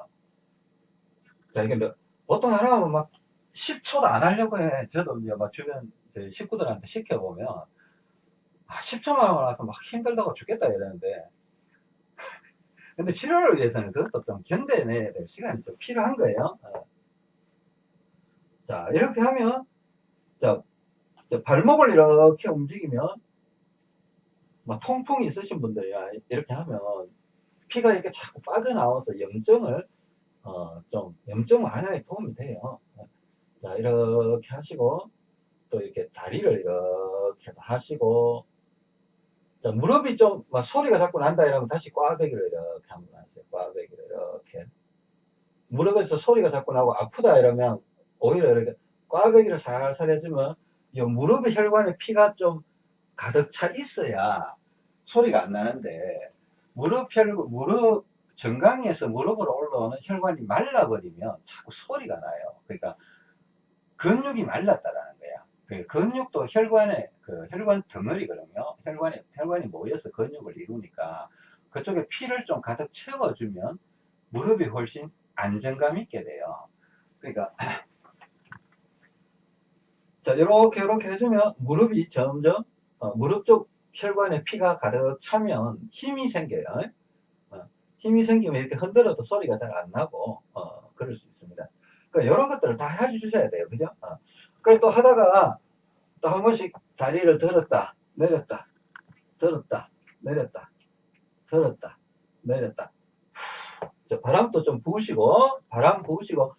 자, 이게 뭐, 보통 하나하면 막 10초도 안 하려고 해. 저도 이제 막 주변 식구들한테 시켜보면, 아, 10초만 하고 나서 막 힘들다고 죽겠다 이러는데, <laughs> 근데 치료를 위해서는 그것도 좀 견뎌내야 될 시간이 좀 필요한 거예요. 어. 자, 이렇게 하면, 자, 자, 발목을 이렇게 움직이면, 막 통풍이 있으신 분들이야, 이렇게 하면, 피가 이렇게 자꾸 빠져나와서 염증을, 어, 좀, 염증 완화에 도움이 돼요. 자, 이렇게 하시고, 또 이렇게 다리를 이렇게 하시고, 자, 무릎이 좀, 막 소리가 자꾸 난다 이러면 다시 꽈배기를 이렇게 한번 하세요. 꽈배기를 이렇게. 무릎에서 소리가 자꾸 나고 아프다 이러면, 오히려 이렇게 꽈배기를 살살 해주면 이 무릎의 혈관에 피가 좀 가득 차 있어야 소리가 안 나는데 무릎 혈 무릎 정강이에서 무릎으로 올라오는 혈관이 말라버리면 자꾸 소리가 나요. 그러니까 근육이 말랐다라는 거야. 그 근육도 혈관의 그 혈관 덩어리거든요. 혈관이, 혈관이 모여서 근육을 이루니까 그쪽에 피를 좀 가득 채워주면 무릎이 훨씬 안정감 있게 돼요. 그러니까 자 이렇게 이렇게 해주면 무릎이 점점 어, 무릎 쪽 혈관에 피가 가득 차면 힘이 생겨요. 어, 힘이 생기면 이렇게 흔들어도 소리가 잘 안 나고 어, 그럴 수 있습니다. 그러니까 이런 것들을 다 해주셔야 돼요. 그죠? 어. 그래 또 하다가 또 한 번씩 다리를 들었다 내렸다 들었다 내렸다 들었다 내렸다 자, 바람도 좀 부으시고 바람 부으시고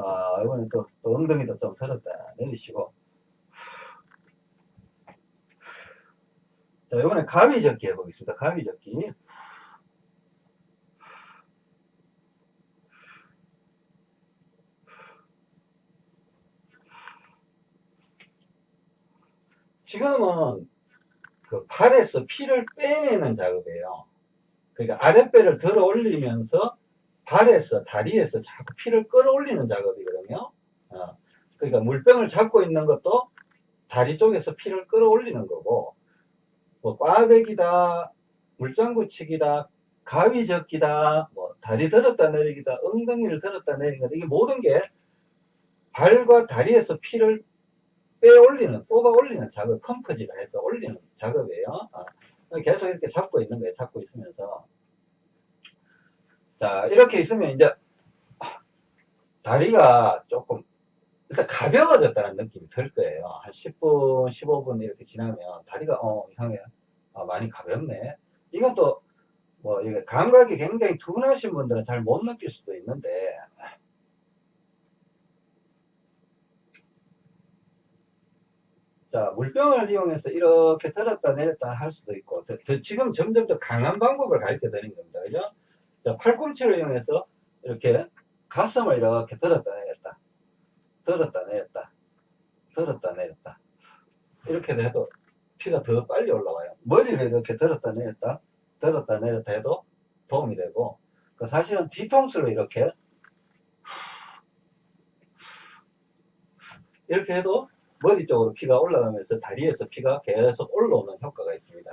자 이번에 또, 또 엉덩이도 좀 들었다 내리시고. 자 이번에 가위젓기 해보겠습니다. 가위젓기. 지금은 그 팔에서 피를 빼내는 작업이에요. 그러니까 아랫배를 들어 올리면서 발에서 다리에서 자꾸 피를 끌어올리는 작업이거든요. 어, 그러니까 물병을 잡고 있는 것도 다리 쪽에서 피를 끌어올리는 거고 뭐 꽈배기다 물장구치기다 가위젓기다 뭐 다리 들었다 내리기다 엉덩이를 들었다 내리기다 이게 모든 게 발과 다리에서 피를 빼 올리는, 뽑아 올리는 작업, 펌프질을 해서 올리는 작업이에요. 어, 계속 이렇게 잡고 있는 거예요. 잡고 있으면서. 자, 이렇게 있으면 이제 다리가 조금 일단 가벼워졌다는 느낌이 들 거예요. 한 10분, 15분 이렇게 지나면 다리가 어 이상해. 아, 많이 가볍네. 이건 또 뭐 이게 감각이 굉장히 둔하신 분들은 잘 못 느낄 수도 있는데 자, 물병을 이용해서 이렇게 들었다 내렸다 할 수도 있고, 더, 더 지금 점점 더 강한 방법을 가르쳐 드리는 겁니다. 그죠? 자, 팔꿈치를 이용해서 이렇게 가슴을 이렇게 들었다 내렸다, 들었다 내렸다, 들었다 내렸다. 이렇게 해도 피가 더 빨리 올라와요. 머리를 이렇게 들었다 내렸다, 들었다 내렸다 해도 도움이 되고, 그 사실은 뒤통수를 이렇게 이렇게 해도 머리 쪽으로 피가 올라가면서 다리에서 피가 계속 올라오는 효과가 있습니다.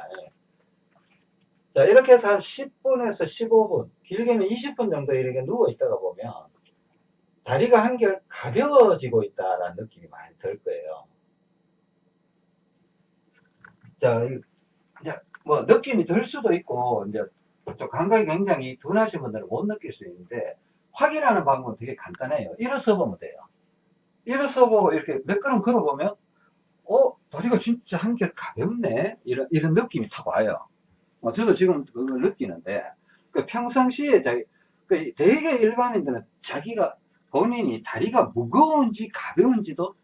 예. 자, 이렇게 해서 한 10분에서 15분, 길게는 20분 정도 이렇게 누워 있다가 보면 다리가 한결 가벼워지고 있다라는 느낌이 많이 들 거예요. 자, 이제 뭐 느낌이 들 수도 있고, 이제 좀 감각이 굉장히 둔하신 분들은 못 느낄 수 있는데, 확인하는 방법은 되게 간단해요. 일어서 보면 돼요. 일어서 보고 이렇게 몇 걸음 걸어보면 어 다리가 진짜 한결 가볍네 이런 이런 느낌이 탁 와요 어, 저도 지금 그걸 느끼는데 그 평상시에 자기 그 되게 일반인들은 자기가 본인이 다리가 무거운지 가벼운지도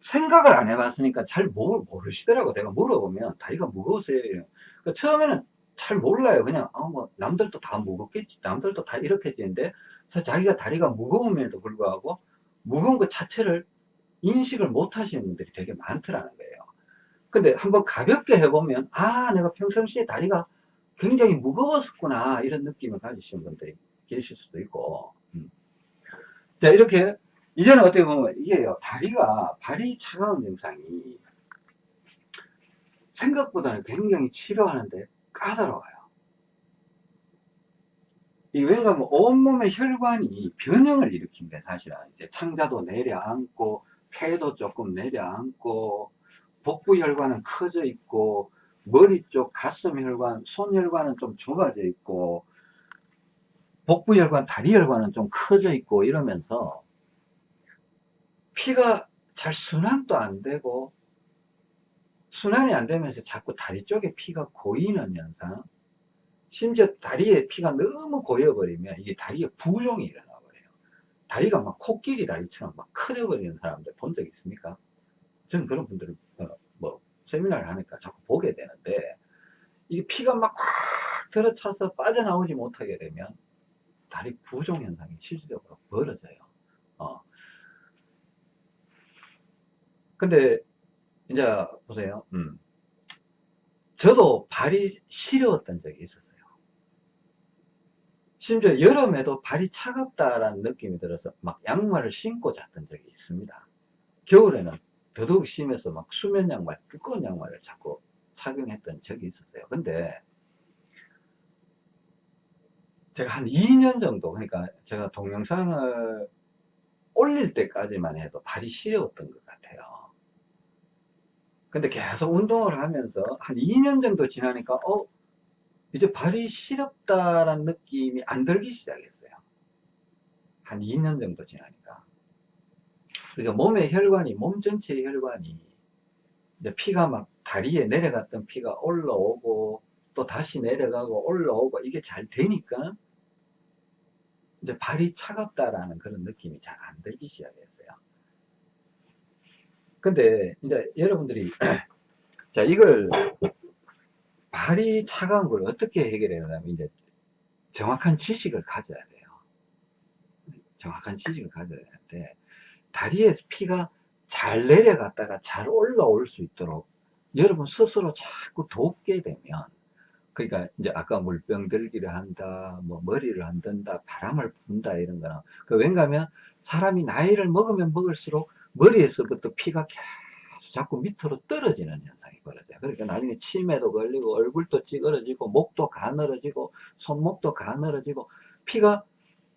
생각을 안 해봤으니까 잘 모르시더라고. 내가 물어보면 다리가 무거우세요? 그 처음에는 잘 몰라요. 그냥 아, 뭐 남들도 다 무겁겠지 남들도 다 이렇겠지인데 자기가 다리가 무거움에도 불구하고 무거운 것 자체를 인식을 못 하시는 분들이 되게 많더라는 거예요. 근데 한번 가볍게 해보면, 아, 내가 평상시에 다리가 굉장히 무거웠었구나, 이런 느낌을 가지시는 분들이 계실 수도 있고. 음. 자, 이렇게, 이제는 어떻게 보면 이게요, 다리가, 발이 차가운 증상이 생각보다는 굉장히 치료하는데 까다로워요. 이 왠가 뭐 온몸의 혈관이 변형을 일으킵니다, 사실은. 이제 창자도 내려앉고, 폐도 조금 내려앉고, 복부 혈관은 커져 있고, 머리 쪽 가슴 혈관, 손 혈관은 좀 좁아져 있고, 복부 혈관, 다리 혈관은 좀 커져 있고, 이러면서 피가 잘 순환도 안 되고, 순환이 안 되면서 자꾸 다리 쪽에 피가 고이는 현상, 심지어 다리에 피가 너무 고여버리면 이게 다리에 부종이 일어나 버려요. 다리가 막 코끼리 다리처럼 막 커져버리는 사람들 본 적 있습니까? 저는 그런 분들을 세미나를 하니까 자꾸 보게 되는데 이게 피가 막 꽉 들어차서 빠져나오지 못하게 되면 다리 부종 현상이 실질적으로 벌어져요. 어. 근데 이제 보세요. 음. 저도 발이 시려웠던 적이 있었어요. 심지어 여름에도 발이 차갑다라는 느낌이 들어서 막 양말을 신고 잤던 적이 있습니다. 겨울에는 더더욱 심해서 막 수면 양말, 두꺼운 양말을 자꾸 착용했던 적이 있었어요. 근데 제가 한 2년 정도, 그러니까 제가 동영상을 올릴 때까지만 해도 발이 시려웠던 것 같아요. 근데 계속 운동을 하면서 한 2년 정도 지나니까, 어, 이제 발이 시렵다라는 느낌이 안 들기 시작했어요. 한 2년 정도 지나니까. 그러니까 몸의 혈관이, 몸 전체의 혈관이, 피가 막 다리에 내려갔던 피가 올라오고, 또 다시 내려가고 올라오고, 이게 잘 되니까, 이제 발이 차갑다라는 그런 느낌이 잘 안 들기 시작했어요. 근데 이제 여러분들이 <clears throat> 자 이걸 발이 차가운 걸 어떻게 해결해야 하냐면 이제 정확한 지식을 가져야 돼요. 정확한 지식을 가져야 되는데 다리에 피가 잘 내려갔다가 잘 올라올 수 있도록 여러분 스스로 자꾸 돕게 되면 그러니까 이제 아까 물병 들기를 한다, 뭐 머리를 흔든다, 바람을 분다 이런 거는 그 왠가면 사람이 나이를 먹으면 먹을수록 머리에서부터 피가 계속 자꾸 밑으로 떨어지는 현상이 벌어져요. 그러니까 나중에 치매도 걸리고 얼굴도 찌그러지고 목도 가늘어지고 손목도 가늘어지고 피가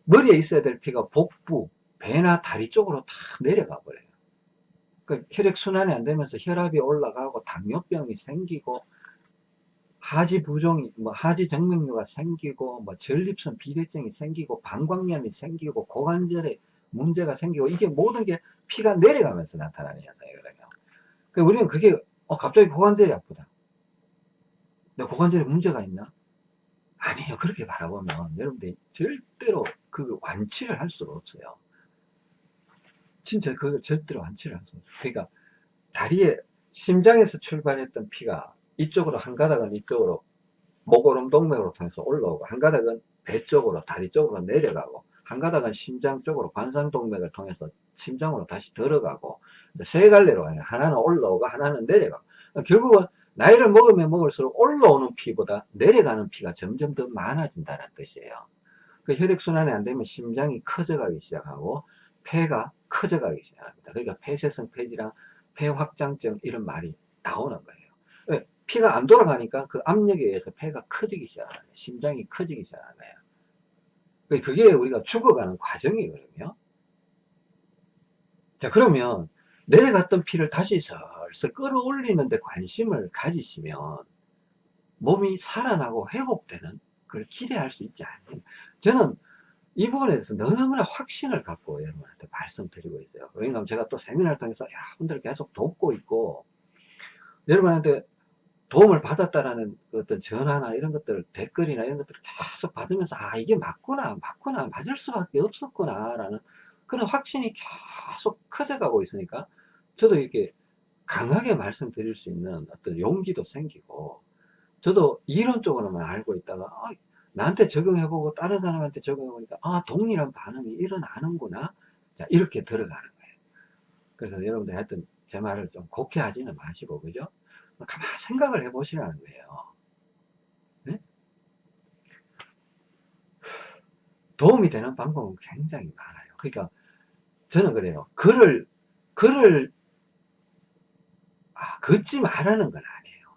머리에 있어야 될 피가 복부, 배나 다리 쪽으로 다 내려가 버려요. 그 혈액순환이 안 되면서 혈압이 올라가고 당뇨병이 생기고 하지 부종이, 뭐 하지 정맥류가 생기고, 뭐 전립선 비대증이 생기고, 방광염이 생기고, 고관절에 문제가 생기고, 이게 모든 게 피가 내려가면서 나타나는 현상이거든요. 그 우리는 그게, 어, 갑자기 고관절이 아프다. 내 고관절에 문제가 있나? 아니에요. 그렇게 바라보면 여러분들이 절대로 그 완치를 할 수가 없어요. 진짜 그걸 절대로 할수 없어요. 그러니까 다리에 심장에서 출발했던 피가 이쪽으로 한 가닥은 이쪽으로 목오름 동맥으로 통해서 올라오고 한 가닥은 배 쪽으로 다리 쪽으로 내려가고 한 가닥은 심장 쪽으로 관상동맥을 통해서 심장으로 다시 들어가고 세 갈래로 가요. 하나는 올라오고 하나는 내려가고 결국은 나이를 먹으면 먹을수록 올라오는 피보다 내려가는 피가 점점 더 많아진다는 뜻이에요. 그 혈액순환이 안 되면 심장이 커져가기 시작하고 폐가 커져가기 시작합니다. 그러니까 폐쇄성 폐질환, 폐확장증 이런 말이 나오는 거예요. 피가 안 돌아가니까 그 압력에 의해서 폐가 커지기 시작하는. 심장이 커지기 시작하는 거예요. 그게 우리가 죽어가는 과정이거든요. 자, 그러면 내려갔던 피를 다시 슬슬 끌어올리는데 관심을 가지시면 몸이 살아나고 회복되는 그걸 기대할 수 있지 않아요. 저는 이 부분에 대해서 너무나 확신을 갖고 여러분한테 말씀드리고 있어요. 왜냐하면 제가 또 세미나를 통해서 여러분들 계속 돕고 있고 여러분한테 도움을 받았다라는 어떤 전화나 이런 것들, 댓글이나 이런 것들을 계속 받으면서, 아, 이게 맞구나, 맞구나, 맞을 수밖에 없었구나, 라는 그런 확신이 계속 커져가고 있으니까, 저도 이렇게 강하게 말씀드릴 수 있는 어떤 용기도 생기고, 저도 이론적으로만 알고 있다가, 아, 나한테 적용해보고 다른 사람한테 적용해보니까, 아, 동일한 반응이 일어나는구나. 자, 이렇게 들어가는 거예요. 그래서 여러분들 하여튼 제 말을 좀 곡해 하지는 마시고, 그죠? 가만 생각을 해 보시라는 거예요. 네? 도움이 되는 방법은 굉장히 많아요. 그러니까 저는 그래요. 글을 글을 아, 걷지 말라는 건 아니에요.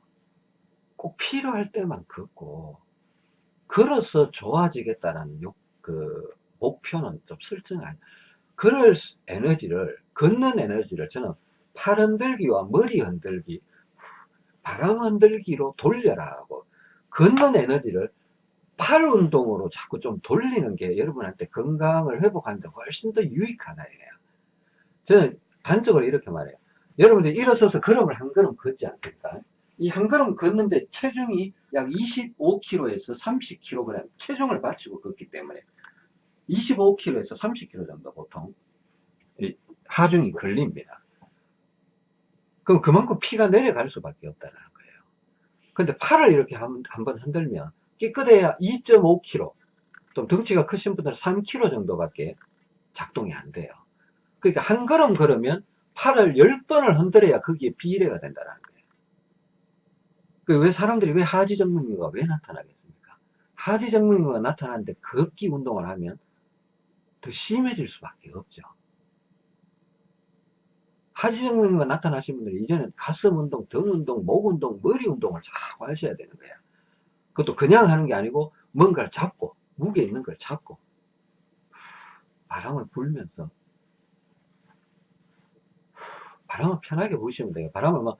꼭 필요할 때만 걷고 걸어서 좋아지겠다라는 욕, 그 목표는 좀 설정한 그럴 에너지를 걷는 에너지를 저는 팔 흔들기와 머리 흔들기 바람 흔들기로 돌려라고 걷는 에너지를 팔 운동으로 자꾸 좀 돌리는 게 여러분한테 건강을 회복하는데 훨씬 더 유익하다예요. 저는 단적으로 이렇게 말해요. 여러분들이 일어서서 걸음을 한 걸음 걷지 않습니까? 이 한 걸음 걷는데 체중이 약 25kg에서 30kg 체중을 받치고 걷기 때문에 25kg에서 30kg 정도 보통 하중이 걸립니다. 그럼 그만큼 피가 내려갈 수밖에 없다는 거예요. 근데 팔을 이렇게 한번 흔들면 깨끗해야 2.5kg, 좀 덩치가 크신 분들은 3kg 정도밖에 작동이 안 돼요. 그러니까 한 걸음 걸으면 팔을 10번을 흔들어야 거기에 비례가 된다는 거예요. 그 왜 사람들이 왜 하지 정맥류가 왜 나타나겠습니까? 하지 정맥류가 나타나는데 걷기 운동을 하면 더 심해질 수밖에 없죠. 하지 증후가 나타나신 분들이 이제는 가슴 운동, 등 운동, 목 운동, 머리 운동을 자꾸 하셔야 되는 거야. 그것도 그냥 하는 게 아니고 뭔가를 잡고 무게 있는 걸 잡고 바람을 불면서 바람을 편하게 부시면 돼요. 바람을 막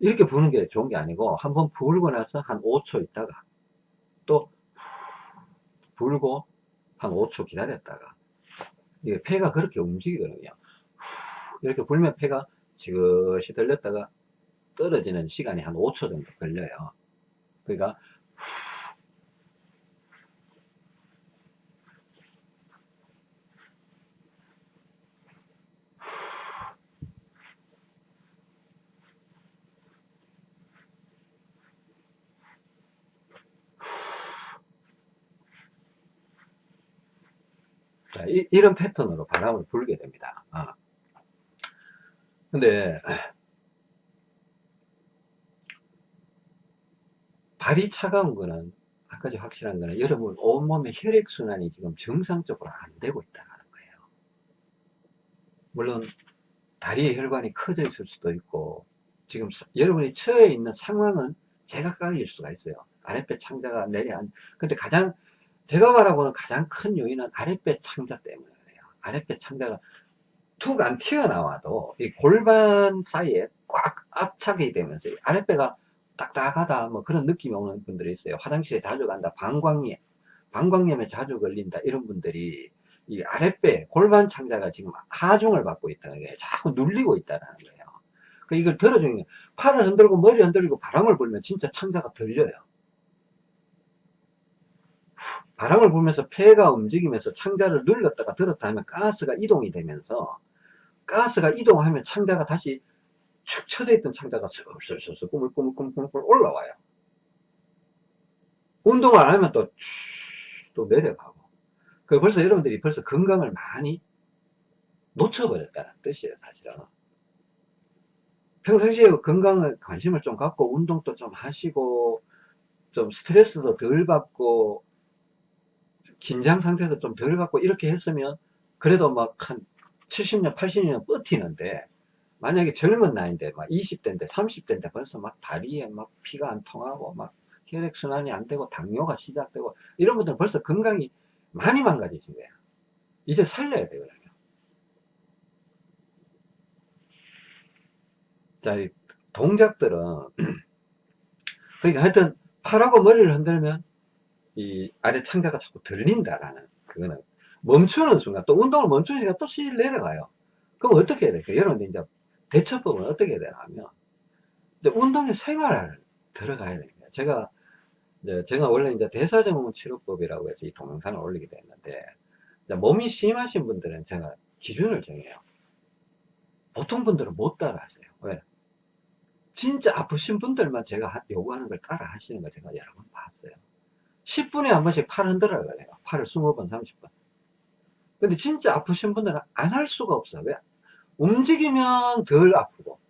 이렇게 부는 게 좋은 게 아니고 한번 불고 나서 한 5초 있다가 또 불고 한 5초 기다렸다가 이게 폐가 그렇게 움직이거든요. 이렇게 불면 폐가 지그시 들렸다가 떨어지는 시간이 한 5초 정도 걸려요. 그러니까 자, 이, 런 패턴으로 바람을 불게 됩니다. 아. 근데 발이 차가운 거는 한 가지 확실한 거는 여러분 온몸의 혈액순환이 지금 정상적으로 안 되고 있다는 거예요. 물론 다리의 혈관이 커져 있을 수도 있고 지금 여러분이 처해 있는 상황은 제각각일 수가 있어요. 아랫배 창자가 내려앉 근데 가장 제가 바라보는 가장 큰 요인은 아랫배 창자 때문에 그래요. 아랫배 창자가 툭 안 튀어나와도 이 골반 사이에 꽉 압착이 되면서 아랫배가 딱딱하다 뭐 그런 느낌이 오는 분들이 있어요. 화장실에 자주 간다. 방광염, 방광염에 자주 걸린다. 이런 분들이 이 아랫배 골반 창자가 지금 하중을 받고 있다는 게 자꾸 눌리고 있다는 거예요. 그 이걸 들어주는 팔을 흔들고 머리 흔들고 바람을 불면 진짜 창자가 들려요. 바람을 불면서 폐가 움직이면서 창자를 눌렀다가 들었다 하면 가스가 이동이 되면서 가스가 이동하면 창자가 다시 축 처져 있던 창자가 슬슬슬 꾸물꾸물꾸물꾸물 올라와요. 운동을 안 하면 또, 또 내려가고. 그 벌써 여러분들이 벌써 건강을 많이 놓쳐버렸다는 뜻이에요, 사실은. 평상시에 건강을 관심을 좀 갖고 운동도 좀 하시고 좀 스트레스도 덜 받고 긴장 상태도 좀덜 갖고 이렇게 했으면 그래도 막 한 70년 80년 버티는데 만약에 젊은 나이인데 막 20대인데 30대인데 벌써 막 다리에 막 피가 안 통하고 막 혈액순환이 안 되고 당뇨가 시작되고 이런 분들은 벌써 건강이 많이 망가지신 거야 이제 살려야 되거든요 자 동작들은 <clears throat> 그러니까 하여튼 팔하고 머리를 흔들면 이 아래 창자가 자꾸 들린다라는 그거는 멈추는 순간 또 운동을 멈추는 순간 또 실 내려가요. 그럼 어떻게 해야 될까요? 여러분들 이제 대처법은 어떻게 해야 되나 하면 이제 운동의 생활을 들어가야 됩니다. 제가 이제 제가 원래 이제 대사증후군 치료법이라고 해서 이 동영상을 올리게 됐는데 몸이 심하신 분들은 제가 기준을 정해요. 보통 분들은 못 따라 하세요. 왜? 진짜 아프신 분들만 제가 요구하는 걸 따라 하시는 거 제가 여러 번 봤어요. 10분에 한 번씩 팔 흔들어야 돼요. 팔을 20번, 30번. 근데 진짜 아프신 분들은 안 할 수가 없어요. 왜? 움직이면 덜 아프고,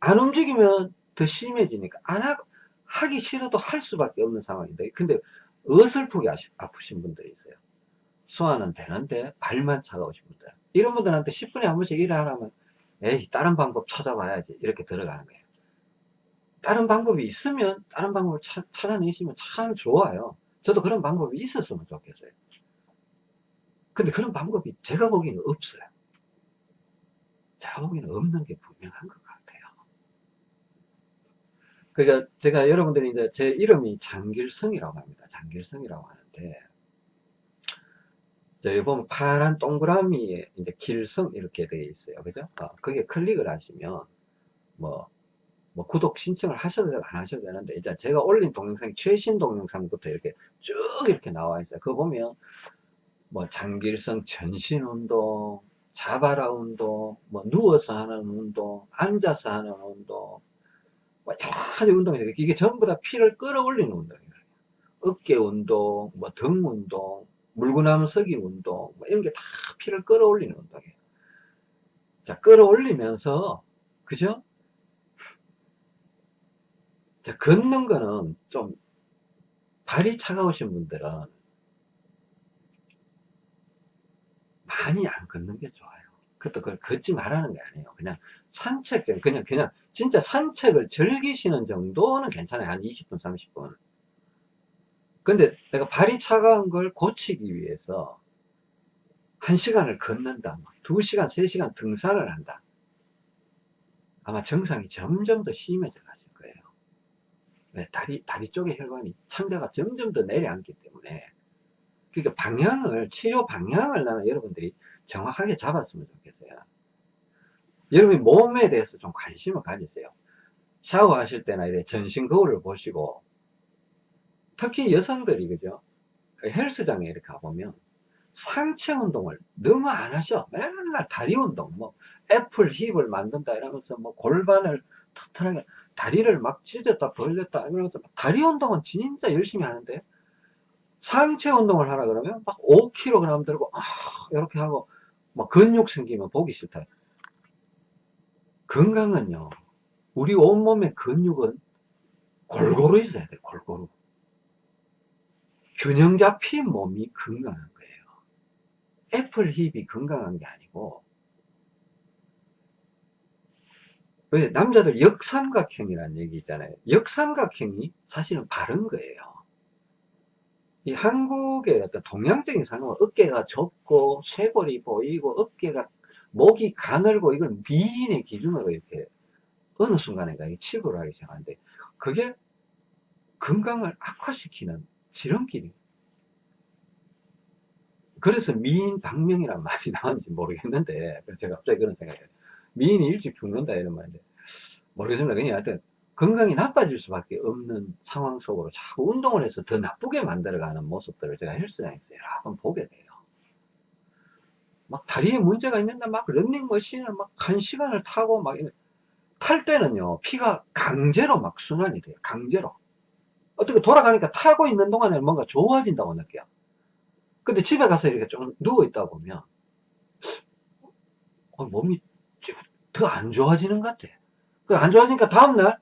안 움직이면 더 심해지니까, 안 하, 하기 싫어도 할 수밖에 없는 상황인데, 근데 어설프게 아프신 분들이 있어요. 소화는 되는데, 발만 차가우신 분들. 이런 분들한테 10분에 한 번씩 일을 하라면, 에이, 다른 방법 찾아봐야지. 이렇게 들어가는 거예요. 다른 방법이 있으면 다른 방법을 차, 찾아내시면 참 좋아요. 저도 그런 방법이 있었으면 좋겠어요. 근데 그런 방법이 제가 보기에는 없어요. 제가 보기에는 없는 게 분명한 것 같아요. 그러니까 제가 여러분들이 이제 제 이름이 장길성이라고 합니다. 장길성이라고 하는데 여기 보면 파란 동그라미에 이제 길성 이렇게 되어 있어요. 그죠? 어, 거기에 클릭을 하시면 뭐 뭐 구독 신청을 하셔도 되고 안 하셔도 되는데 이제 제가 올린 동영상이 최신 동영상부터 이렇게 쭉 이렇게 나와 있어요. 그거 보면 뭐 장길성 전신 운동 자바라 운동 뭐 누워서 하는 운동 앉아서 하는 운동 뭐 여러 가지 운동이 이게 전부 다 피를 끌어올리는 운동이에요. 어깨 운동 뭐 등 운동 물구나무 서기 운동 뭐 이런 게 다 피를 끌어올리는 운동이에요. 자 끌어올리면서 그죠 자, 걷는 거는 좀 발이 차가우신 분들은 많이 안 걷는 게 좋아요. 그것도 그걸 걷지 말라는 게 아니에요. 그냥 산책, 그냥, 그냥, 진짜 산책을 즐기시는 정도는 괜찮아요. 한 20분, 30분. 근데 내가 발이 차가운 걸 고치기 위해서 한 시간을 걷는다. 두 시간, 세 시간 등산을 한다. 아마 정상이 점점 더 심해져 거예요. 네, 다리, 다리 쪽의 혈관이 창자가 점점 더 내려앉기 때문에. 그러니까 방향을, 치료 방향을 나는 여러분들이 정확하게 잡았으면 좋겠어요. 여러분이 몸에 대해서 좀 관심을 가지세요. 샤워하실 때나 이래 전신 거울을 보시고, 특히 여성들이, 그죠? 그 헬스장에 이렇게 가보면, 상체 운동을 너무 안 하셔. 맨날 다리 운동, 뭐, 애플 힙을 만든다 이러면서 뭐 골반을 튼튼하게, 다리를 막 찢었다 벌렸다 이러면서 다리 운동은 진짜 열심히 하는데, 상체 운동을 하라 그러면 막 5kg 들고, 아, 이렇게 하고, 막 근육 생기면 보기 싫다. 건강은요, 우리 온몸의 근육은 골고루 있어야 돼, 골고루. 균형 잡힌 몸이 건강한 거예요. 애플 힙이 건강한 게 아니고, 왜 남자들 역삼각형이라는 얘기 있잖아요. 역삼각형이 사실은 바른 거예요. 이 한국의 어떤 동양적인 상황은 어깨가 좁고 쇄골이 보이고 어깨가 목이 가늘고 이걸 미인의 기준으로 이렇게 어느 순간에 가 치부를 하기 시작하는데 그게 건강을 악화시키는 지름길이 그래서 미인 박명이란 말이 <laughs> 나왔는지 모르겠는데 제가 갑자기 그런 생각이 미인이 일찍 죽는다 이런 말인데 모르겠습니다 그냥 하여튼 건강이 나빠질 수밖에 없는 상황 속으로 자꾸 운동을 해서 더 나쁘게 만들어가는 모습들을 제가 헬스장에서 여러 번 보게 돼요. 막 다리에 문제가 있는데 막 런닝머신을 막 한 시간을 타고 막 탈 때는요 피가 강제로 막 순환이 돼요. 강제로. 어떻게 돌아가니까 타고 있는 동안에 뭔가 좋아진다고 느껴요. 근데 집에 가서 이렇게 좀 누워 있다 보면 어, 몸이 더 안 좋아지는 것 같아. 그 안 좋아지니까 다음날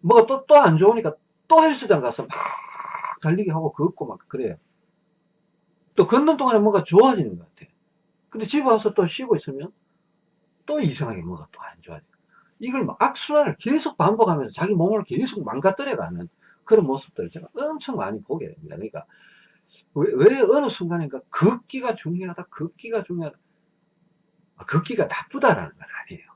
뭐가 또, 또 안 좋으니까 또 헬스장 가서 막 달리기 하고 걷고 막 그래요. 또 걷는 동안에 뭔가 좋아지는 것 같아. 근데 집에 와서 또 쉬고 있으면 또 이상하게 뭐가 또 안 좋아져. 이걸 막 악순환을 계속 반복하면서 자기 몸을 계속 망가뜨려 가는 그런 모습들을 제가 엄청 많이 보게 됩니다. 그러니까 왜, 왜 어느 순간인가 걷기가 중요하다, 걷기가 중요하다. 아, 걷기가 나쁘다라는 건 아니에요.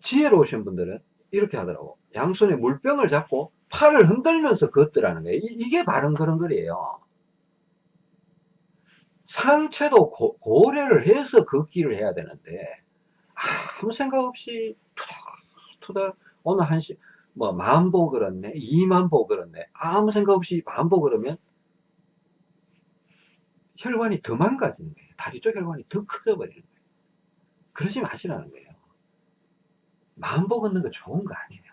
지혜로우신 분들은 이렇게 하더라고. 양손에 물병을 잡고 팔을 흔들면서 걷더라는 거예요. 이, 게 바른 걸음걸이에요. 상체도 고, 고려를 해서 걷기를 해야 되는데 아무 생각 없이 투닥투닥 오늘 한시 뭐 만보 걸었네 이만보 걸었네 아무 생각 없이 만보 걸으면 혈관이 더 망가지는 거예요. 다리 쪽 혈관이 더 커져 버리는 거예요. 그러지 마시라는 거예요. 만보 걷는 거 좋은 거 아니에요.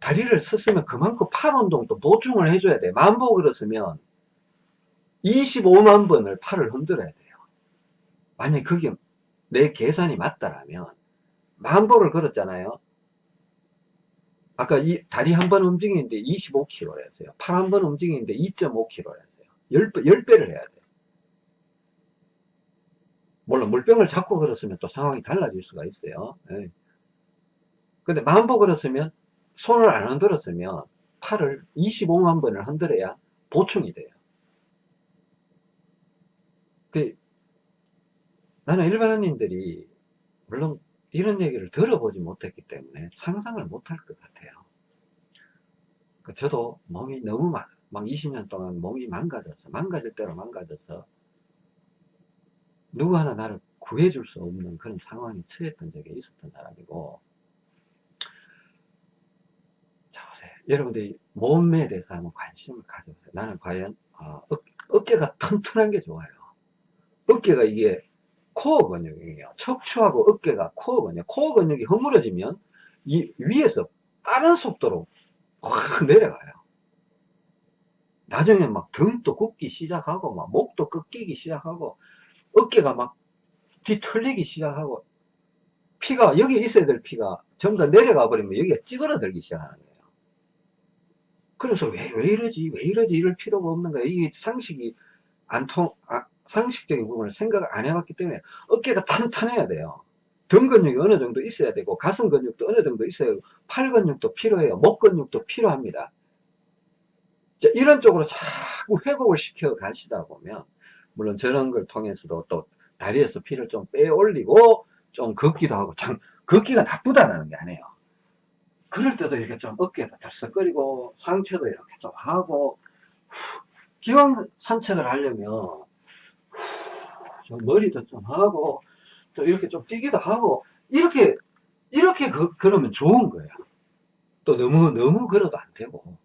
다리를 썼으면 그만큼 팔 운동도 보충을 해줘야 돼. 만보 걸었으면 25만 번을 팔을 흔들어야 돼요. 만약 그게 내 계산이 맞다라면 만보를 걸었잖아요. 아까 이 다리 한 번 움직이는데 25kg였어요. 팔 한 번 움직이는데 2.5kg였어요. 10배, 10배를 해야 돼요. 물론 물병을 잡고 걸었으면 또 상황이 달라질 수가 있어요. 예. 근데 만보 걸었으면 손을 안 흔들었으면 팔을 25만 번을 흔들어야 보충이 돼요. 그 나는 일반인들이 물론 이런 얘기를 들어보지 못했기 때문에 상상을 못할 것 같아요. 그 저도 몸이 너무 막, 막 20년 동안 몸이 망가져서 망가질 대로 망가져서 누구 하나 나를 구해줄 수 없는 그런 상황에 처했던 적이 있었던 사람이고. 자 보세요. 여러분들이 몸에 대해서 한번 관심을 가져보세요. 나는 과연 어, 어, 깨가 튼튼한 게 좋아요. 어깨가 이게 코어 근육이에요 척추하고 어깨가 코어 근육 코어 근육이 허물어지면 이 위에서 빠른 속도로 확 내려가요 나중에 막 등도 굽기 시작하고 막 목도 꺾이기 시작하고 어깨가 막 뒤틀리기 시작하고 피가 여기 있어야 될 피가 전부 다 내려가 버리면 여기가 찌그러들기 시작하는 거예요 그래서 왜, 왜 이러지? 왜 이러지? 이럴 필요가 없는 거야. 이게 상식이 안 통, 아, 상식적인 부분을 생각을 안 해봤기 때문에 어깨가 탄탄해야 돼요. 등 근육이 어느 정도 있어야 되고, 가슴 근육도 어느 정도 있어야 되고, 팔 근육도 필요해요. 목 근육도 필요합니다. 자, 이런 쪽으로 자꾸 회복을 시켜 가시다 보면, 물론 저런 걸 통해서도 또 다리에서 피를 좀 빼 올리고, 좀 걷기도 하고, 참, 걷기가 나쁘다는 게 아니에요. 그럴 때도 이렇게 좀 어깨가 들썩거리고, 상체도 이렇게 좀 하고, 기왕 산책을 하려면, 좀 머리도 좀 하고, 또 이렇게 좀 뛰기도 하고, 이렇게, 이렇게 그, 그러면 좋은 거예요. 또 너무, 너무 걸어도 안 되고.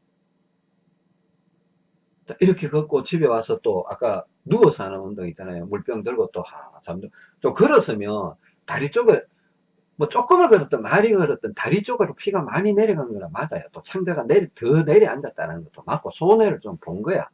이렇게 걷고 집에 와서 또 아까 누워서 하는 운동 있잖아요. 물병 들고 또 하, 잠도 좀 걸었으면 다리 쪽에 뭐 조금을 걸었든 많이 걸었든 다리 쪽으로 피가 많이 내려간 거는 맞아요. 또 창자가 내려, 더 내려앉았다는 것도 맞고 손해를 좀 본 거야.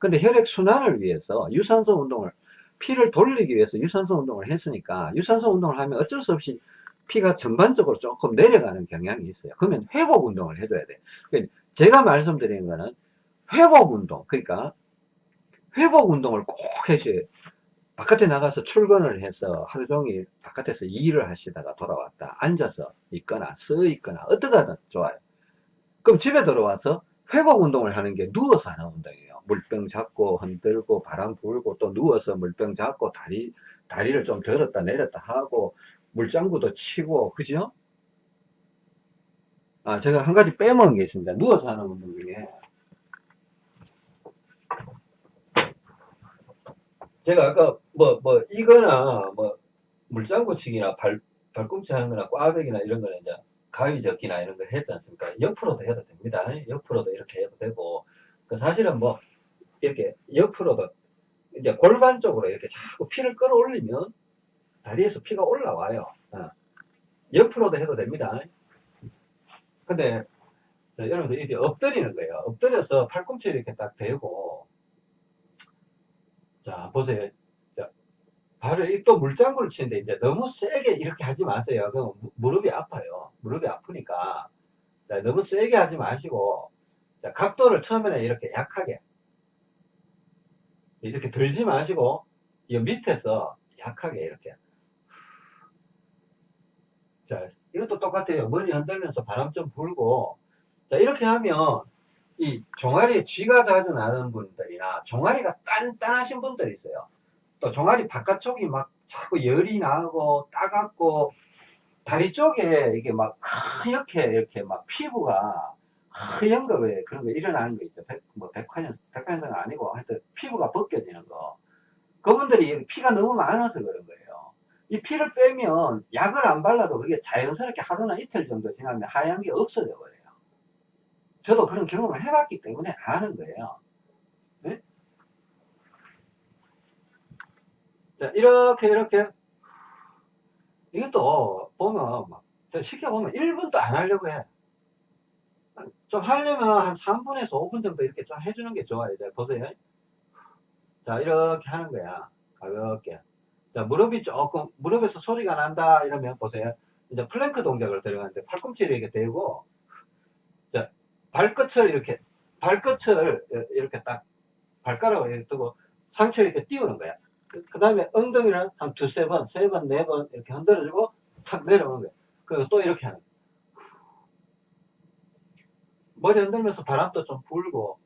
근데 혈액 순환을 위해서 유산소 운동을 피를 돌리기 위해서 유산소 운동을 했으니까 유산소 운동을 하면 어쩔 수 없이 피가 전반적으로 조금 내려가는 경향이 있어요. 그러면 회복 운동을 해줘야 돼. 그러니까 제가 말씀드리는 거는 회복 운동, 그러니까 회복 운동을 꼭 해줘야 바깥에 나가서 출근을 해서 하루 종일 바깥에서 일을 하시다가 돌아왔다. 앉아서 있거나 서 있거나 어떻게든 좋아요. 그럼 집에 들어와서 회복 운동을 하는 게 누워서 하는 운동이에요. 물병 잡고 흔들고 바람 불고 또 누워서 물병 잡고 다리, 다리를 좀 들었다 내렸다 하고 물장구도 치고 그죠? 아 제가 한 가지 빼먹은 게 있습니다. 누워서 하는 운동 중에 제가 아까 뭐, 뭐, 이거나, 뭐, 물장구치기나 발, 발꿈치 하는 거나 꽈배기나 이런 거는 이제 가위 접기나 이런 거 했지 않습니까? 옆으로도 해도 됩니다. 옆으로도 이렇게 해도 되고. 그 사실은 뭐, 이렇게 옆으로도 이제 골반 쪽으로 이렇게 자꾸 피를 끌어올리면 다리에서 피가 올라와요. 어. 옆으로도 해도 됩니다. 근데 여러분들 이렇게 엎드리는 거예요. 엎드려서 팔꿈치 이렇게 딱 대고 자, 보세요. 자, 발을 또 물장구를 치는데 이제 너무 세게 이렇게 하지 마세요. 그럼 무릎이 아파요. 무릎이 아프니까. 자, 너무 세게 하지 마시고, 자, 각도를 처음에는 이렇게 약하게. 이렇게 들지 마시고, 이 밑에서 약하게 이렇게. 자, 이것도 똑같아요. 머리 흔들면서 바람 좀 불고, 자, 이렇게 하면 이 종아리에 쥐가 자주 나는 분들이나 종아리가 단단하신 분들이 있어요. 또 종아리 바깥쪽이 막 자꾸 열이 나고 따갑고 다리 쪽에 이게 막 하얗게 이렇게 막 피부가 하얀 거왜 그런 거 일어나는 거 있죠. 백, 뭐 백화년, 백화년은 아니고 하여튼 피부가 벗겨지는 거. 그분들이 피가 너무 많아서 그런 거예요. 이 피를 빼면 약을 안 발라도 그게 자연스럽게 하루나 이틀 정도 지나면 하얀 게 없어져 버려요. 저도 그런 경험을 해봤기 때문에 아는 거예요. 네? 자, 이렇게, 이렇게. 이것도 보면, 막, 시켜보면 1분도 안 하려고 해. 좀 하려면 한 3분에서 5분 정도 이렇게 좀 해주는 게 좋아요. 자, 보세요. 자, 이렇게 하는 거야. 가볍게. 자, 무릎이 조금, 무릎에서 소리가 난다. 이러면 보세요. 이제 플랭크 동작을 들어가는데 팔꿈치를 이렇게 대고, 자, 발끝을 이렇게 발끝을 이렇게 딱 발가락을 이렇게 두고 상체를 이렇게 띄우는 거야. 그 다음에 엉덩이를 한 두세 번, 세 번, 네 번 이렇게 흔들어주고 탁 내려오는 거야. 그리고 또 이렇게 하는 거야. 머리 흔들면서 바람도 좀 불고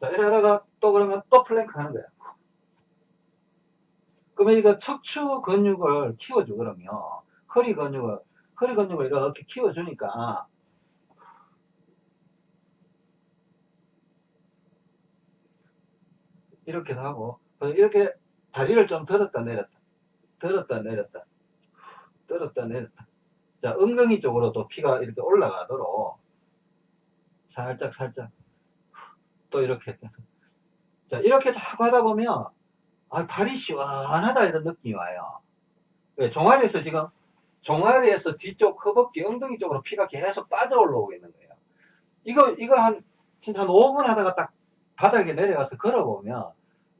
자, 이러다가 또 그러면 또 플랭크 하는 거야. 그러면 이거 척추 근육을 키워주거든요. 허리 근육을, 허리 근육을 이렇게 키워주니까, 이렇게 하고, 이렇게 다리를 좀 들었다 내렸다, 들었다 내렸다, 들었다 내렸다. 자, 엉덩이 쪽으로도 피가 이렇게 올라가도록, 살짝, 살짝, 또 이렇게. 자, 이렇게 자꾸 하다 보면, 아, 발이 시원하다 이런 느낌이 와요. 왜? 종아리에서 지금 종아리에서 뒤쪽 허벅지 엉덩이 쪽으로 피가 계속 빠져 올라오고 있는 거예요. 이거 이거 한 진짜 한 5분 하다가 딱 바닥에 내려가서 걸어보면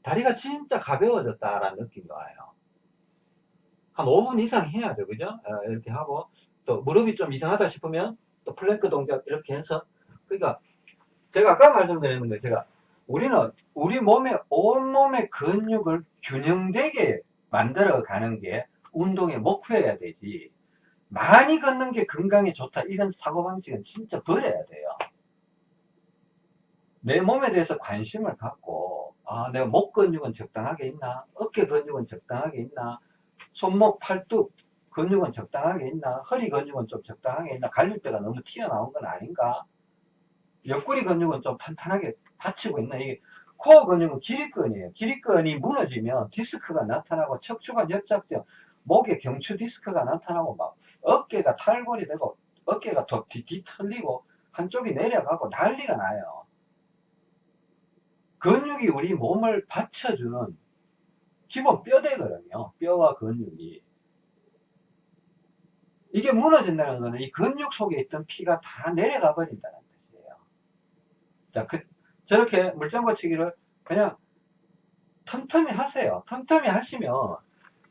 다리가 진짜 가벼워졌다라는 느낌이 와요. 한 5분 이상 해야 돼, 그죠? 어, 이렇게 하고, 또 무릎이 좀 이상하다 싶으면, 또 플랭크 동작 이렇게 해서, 그러니까, 제가 아까 말씀드렸는 거, 제가, 우리는 우리 몸의, 온몸의 근육을 균형되게 만들어 가는 게 운동의 목표여야 되지. 많이 걷는 게 건강에 좋다. 이런 사고방식은 진짜 버려야 돼요. 내 몸에 대해서 관심을 갖고, 아, 내가 목 근육은 적당하게 있나? 어깨 근육은 적당하게 있나? 손목, 팔뚝 근육은 적당하게 있나? 허리 근육은 좀 적당하게 있나? 갈비뼈가 너무 튀어나온 건 아닌가? 옆구리 근육은 좀 탄탄하게 받치고 있나? 이게 코어 근육은 기립근이에요. 기립근이 무너지면 디스크가 나타나고 척추관 협착증, 목에 경추 디스크가 나타나고 막 어깨가 탈골이 되고 어깨가 더 뒤, 뒤틀리고 한쪽이 내려가고 난리가 나요. 근육이 우리 몸을 받쳐주는 기본 뼈대거든요. 뼈와 근육이. 이게 무너진다는 것은 이 근육 속에 있던 피가 다 내려가 버린다는 뜻이에요. 자, 그, 저렇게 물장 거치기를 그냥 틈틈이 하세요. 틈틈이 하시면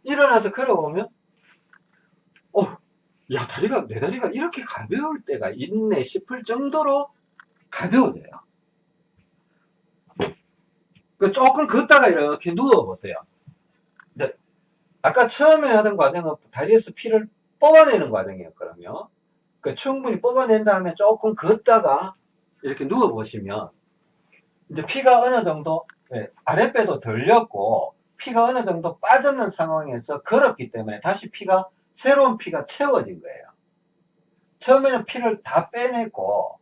일어나서 걸어보면 어, 야 다리가 내 다리가 이렇게 가벼울 때가 있네 싶을 정도로 가벼워져요. 그 조금 걷다가 이렇게 누워보세요. 아까 처음에 하는 과정은 다리에서 피를 뽑아내는 과정이었거든요. 그 충분히 뽑아낸 다음에 조금 걷다가 이렇게 누워보시면 이제 피가 어느 정도 예, 아랫배도 들렸고 피가 어느 정도 빠졌는 상황에서 걸었기 때문에 다시 피가 새로운 피가 채워진 거예요. 처음에는 피를 다 빼내고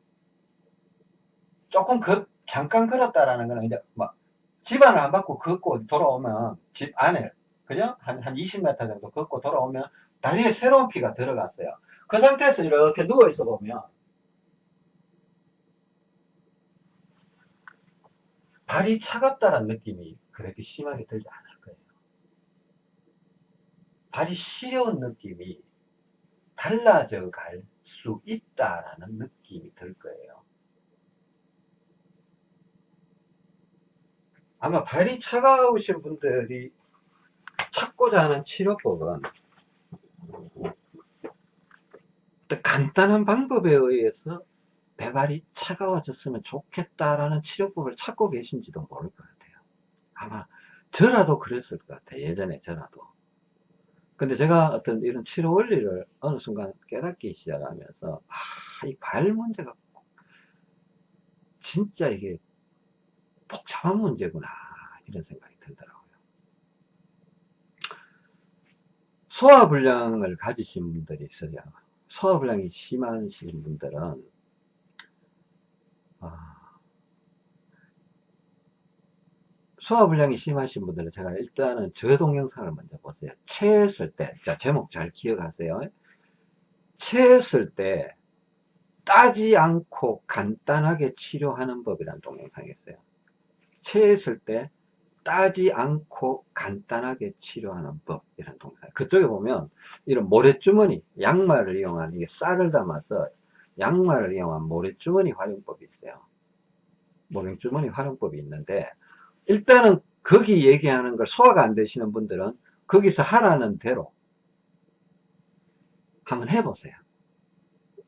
조금 그 잠깐 걸었다라는 거는 이제 막 집안을 안 받고 걷고 돌아오면 집 안에 그죠? 한, 한 20m 정도 걷고 돌아오면 다리에 새로운 피가 들어갔어요. 그 상태에서 이렇게 누워 있어 보면 발이 차갑다는 느낌이 그렇게 심하게 들지 않을 거예요. 발이 시려운 느낌이 달라져 갈 수 있다라는 느낌이 들 거예요. 아마 발이 차가우신 분들이 찾고자 하는 치료법은 간단한 방법에 의해서 내 발이 차가워졌으면 좋겠다라는 치료법을 찾고 계신지도 모를 것 같아요. 아마 저라도 그랬을 것 같아요. 예전에 저라도. 근데 제가 어떤 이런 치료 원리를 어느 순간 깨닫기 시작하면서 아, 이 발 문제가 진짜 이게 복잡한 문제구나 이런 생각이 들더라고요. 소화불량을 가지신 분들이 있어요. 소화불량이 심하신 분들은 아, 소화불량이 심하신 분들은 제가 일단은 저 동영상을 먼저 보세요. 체했을 때, 자, 제목 잘 기억하세요. 체했을 때 따지 않고 간단하게 치료하는 법이라는 동영상이 있어요. 체했을 때 따지 않고 간단하게 치료하는 법 이런 동영상 그쪽에 보면 이런 모래주머니 양말을 이용한 이게 쌀을 담아서 양말을 이용한 모래주머니 활용법이 있어요. 모래주머니 활용법이 있는데 일단은 거기 얘기하는 걸 소화가 안 되시는 분들은 거기서 하라는 대로 한번 해보세요.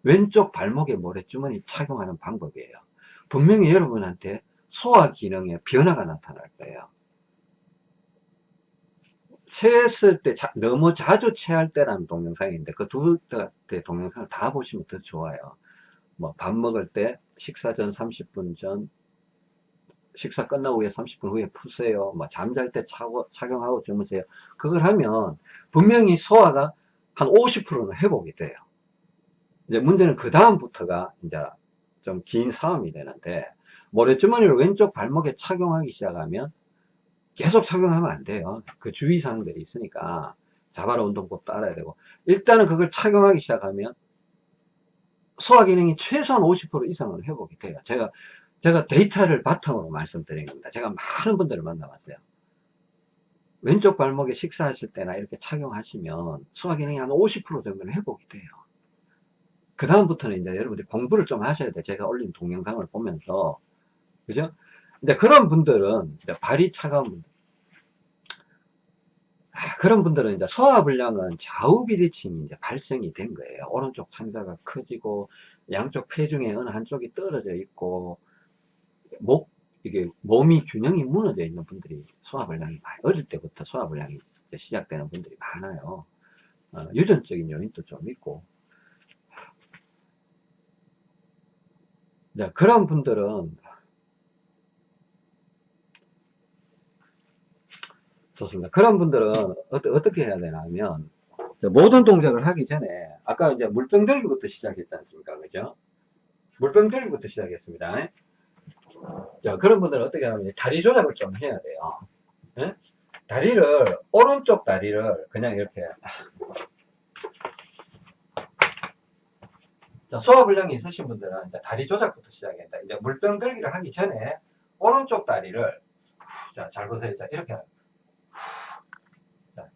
왼쪽 발목에 모래주머니 착용하는 방법이에요. 분명히 여러분한테 소화 기능에 변화가 나타날 거예요. 체했을 때 자, 너무 자주 체할 때라는 동영상인데 그 두 대 동영상을 다 보시면 더 좋아요. 뭐 밥 먹을 때 식사 전 30분 전 식사 끝나고 후에 30분 후에 푸세요. 뭐 잠잘 때 차고, 착용하고 주무세요. 그걸 하면 분명히 소화가 한 50%는 회복이 돼요. 이제 문제는 그 다음부터가 이제 좀 긴 싸움이 되는데 모래주머니를 왼쪽 발목에 착용하기 시작하면 계속 착용하면 안 돼요. 그 주의사항들이 있으니까 자바라 운동법도 알아야 되고 일단은 그걸 착용하기 시작하면 소화 기능이 최소한 50% 이상은 회복이 돼요. 제가 제가 데이터를 바탕으로 말씀드린 겁니다. 제가 많은 분들을 만나봤어요. 왼쪽 발목에 식사하실 때나 이렇게 착용하시면 소화 기능이 한 50% 정도는 회복이 돼요. 그 다음부터는 이제 여러분들이 공부를 좀 하셔야 돼요. 제가 올린 동영상을 보면서 그죠? 근데 그런 분들은 발이 차가운 분들 아, 아, 그런 분들은 이제 소화불량은 좌우 비대칭이 이제 발생이 된 거예요. 오른쪽 창자가 커지고 양쪽 폐 중에 어느 한쪽이 떨어져 있고 목 이게 몸이 균형이 무너져 있는 분들이 소화불량이 많이 어릴 때부터 소화불량이 이제 시작되는 분들이 많아요. 어, 유전적인 요인도 좀 있고 이제 그런 분들은 좋습니다. 그런 분들은 어떠, 게 해야 되나 하면 모든 동작을 하기 전에 아까 이제 물병 들기부터 시작했지 않습니까? 그죠? 물병 들기부터 시작했습니다. 자, 그런 분들은 어떻게 하면 다리 조작을 좀 해야 돼요. 네? 다리를 오른쪽 다리를 그냥 이렇게 소화불량이 있으신 분들은 다리 조작부터 돼. 이제 물병 들기를 하기 전에 오른쪽 다리를 자, 잘 보세요. 자, 이렇게 자,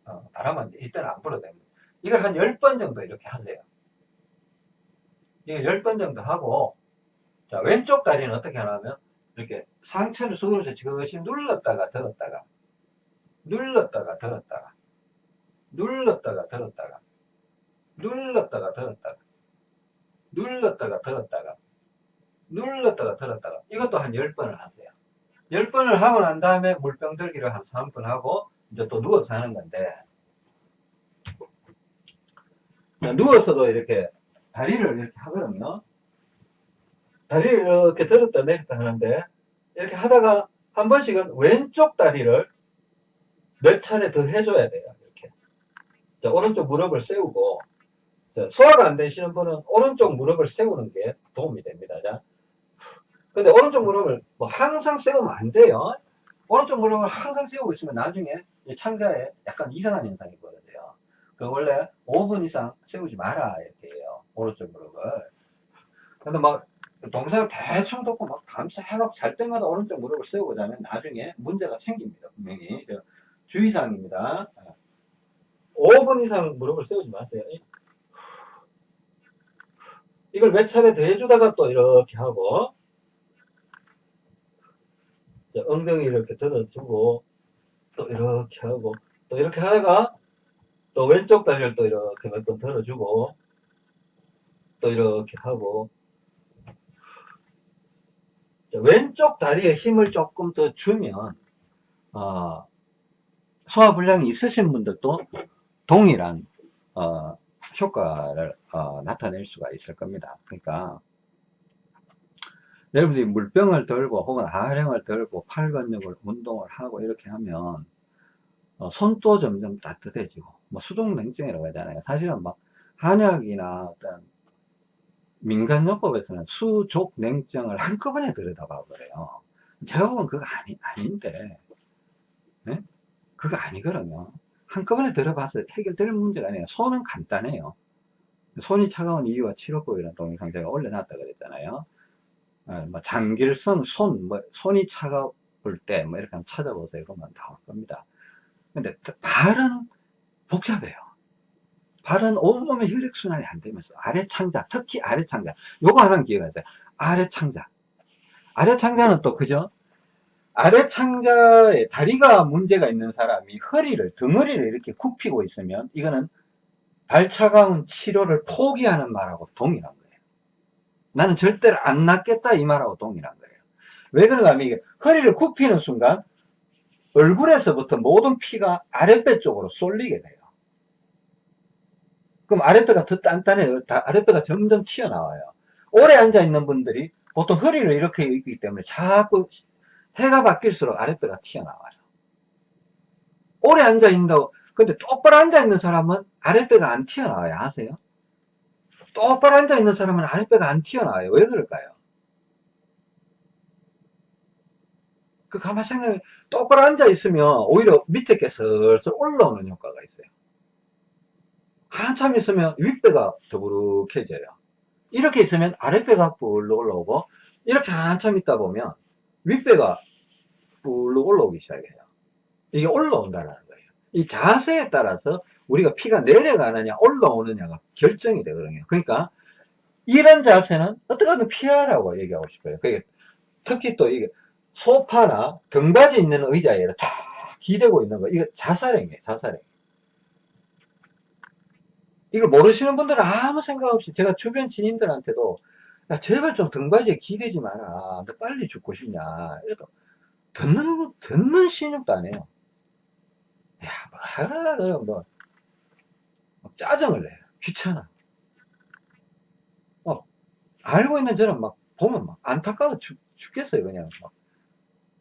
어, 바람은 이때는 안 불어도 됩니다. 이걸 한 10번 정도 이렇게 하세요. 이걸 10번 정도 하고 자, 왼쪽 다리는 어떻게 하냐면 이렇게 상체를 속으로 지그시 눌렀다가 들었다가 눌렀다가 들었다가 눌렀다가 들었다가 눌렀다가 들었다가 눌렀다가 들었다가 눌렀다가 들었다가 이것도 한 10번을 하세요 10번을 하고 난 다음에 물병 들기를 한 3분 하고 이제 또 누워서 하는 건데. 누워서도 이렇게 다리를 이렇게 하거든요. 다리를 이렇게 들었다 내렸다 하는데 이렇게 하다가 한 번씩은 왼쪽 다리를 몇 차례 더 해줘야 돼요 이렇게. 자, 오른쪽 무릎을 세우고. 자, 소화가 안 되시는 분은 오른쪽 무릎을 세우는 게 도움이 됩니다. 자. 근데 오른쪽 무릎을 뭐 항상 세우면 안 돼요. 오른쪽 무릎을 항상 세우고 있으면 나중에 창자에 약간 이상한 현상이 벌어져요. 그 원래 5분 이상 세우지 마라 이렇게 해요. 오른쪽 무릎을. 근데 막 동작을 대충 듣고 막 해갖고 잘 때마다 오른쪽 무릎을 세우고 자면 나중에 문제가 생깁니다. 분명히. 주의사항입니다. 5분 이상 무릎을 세우지 마세요. 이걸 몇 차례 더 해주다가 또 이렇게 하고 엉덩이 이렇게 들어주고 또 이렇게 하고 또 이렇게 하다가 또 왼쪽 다리를 또 이렇게 몇 번 들어주고 또 이렇게 하고 자, 왼쪽 다리에 힘을 조금 더 주면 어, 소화불량이 있으신 분들도 동일한 어, 효과를 어, 나타낼 수가 있을 겁니다. 그러니까 여러분들이 물병을 들고 혹은 하령을 들고 팔 근육을 운동을 하고 이렇게 하면 어, 손도 점점 따뜻해지고 뭐 수족냉증이라고 하잖아요. 사실은 막 한약이나 어떤 민간요법에서는 수족냉증을 한꺼번에 들여다봐 버려요. 제가 보면 그거 아니, 아닌데 네? 그거 아니거든요. 한꺼번에 들어봐서 해결될 문제가 아니에요. 손은 간단해요. 손이 차가운 이유와 치료법이라는 동영상 제가 올려놨다 그랬잖아요. 어, 뭐 장길선, 손, 뭐 손이 차가울 때, 뭐 이렇게 한번 찾아보세요. 그러면 나올 겁니다. 근데 발은 복잡해요. 발은 온몸에 혈액순환이 안 되면서 아래 창자, 특히 아래 창자. 요거 하나는 기억하세요. 아래 창자. 아래 창자는 또 그죠? 아래 창자에 다리가 문제가 있는 사람이 허리를, 등허리를 이렇게 굽히고 있으면 이거는 발 차가운 치료를 포기하는 말하고 동일한 거예요. 나는 절대로 안 낫겠다 이 말하고 동일한 거예요. 왜 그런가 하면 이게 허리를 굽히는 순간 얼굴에서부터 모든 피가 아랫배 쪽으로 쏠리게 돼요. 그럼 아랫배가 더 단단해요. 아랫배가 점점 튀어나와요. 오래 앉아있는 분들이 보통 허리를 이렇게 있기 때문에 자꾸 해가 바뀔수록 아랫배가 튀어나와요. 오래 앉아있는다고 근데 똑바로 앉아있는 사람은 아랫배가 안 튀어나와요. 아세요? 똑바로 앉아있는 사람은 아랫배가 안 튀어나와요. 왜 그럴까요? 그 가만 생각해 똑바로 앉아있으면 오히려 밑에 게 슬슬 올라오는 효과가 있어요. 한참 있으면 윗배가 더부룩해져요. 이렇게 있으면 아랫배가 불룩 올라오고 이렇게 한참 있다 보면 윗배가 불룩 올라오기 시작해요. 이게 올라온다는 거예요. 이 자세에 따라서 우리가 피가 내려가느냐 올라오느냐가 결정이 되거든요. 그러니까 이런 자세는 어떻게든 피하라고 얘기하고 싶어요. 그게 특히 또 이게 소파나 등받이 있는 의자에 다 기대고 있는 거 이거 자살행위에요. 자살행. 이걸 모르시는 분들은 아무 생각 없이 제가 주변 지인들한테도 야 제발 좀 등받이에 기대지 마라 너 빨리 죽고 싶냐 이래도 듣는 듣는 신용도 안 해요 야 뭐, 뭐 짜증을 내요 귀찮아 어, 알고 있는 저는 막 보면 막 안타까워 죽, 죽겠어요 그냥 막.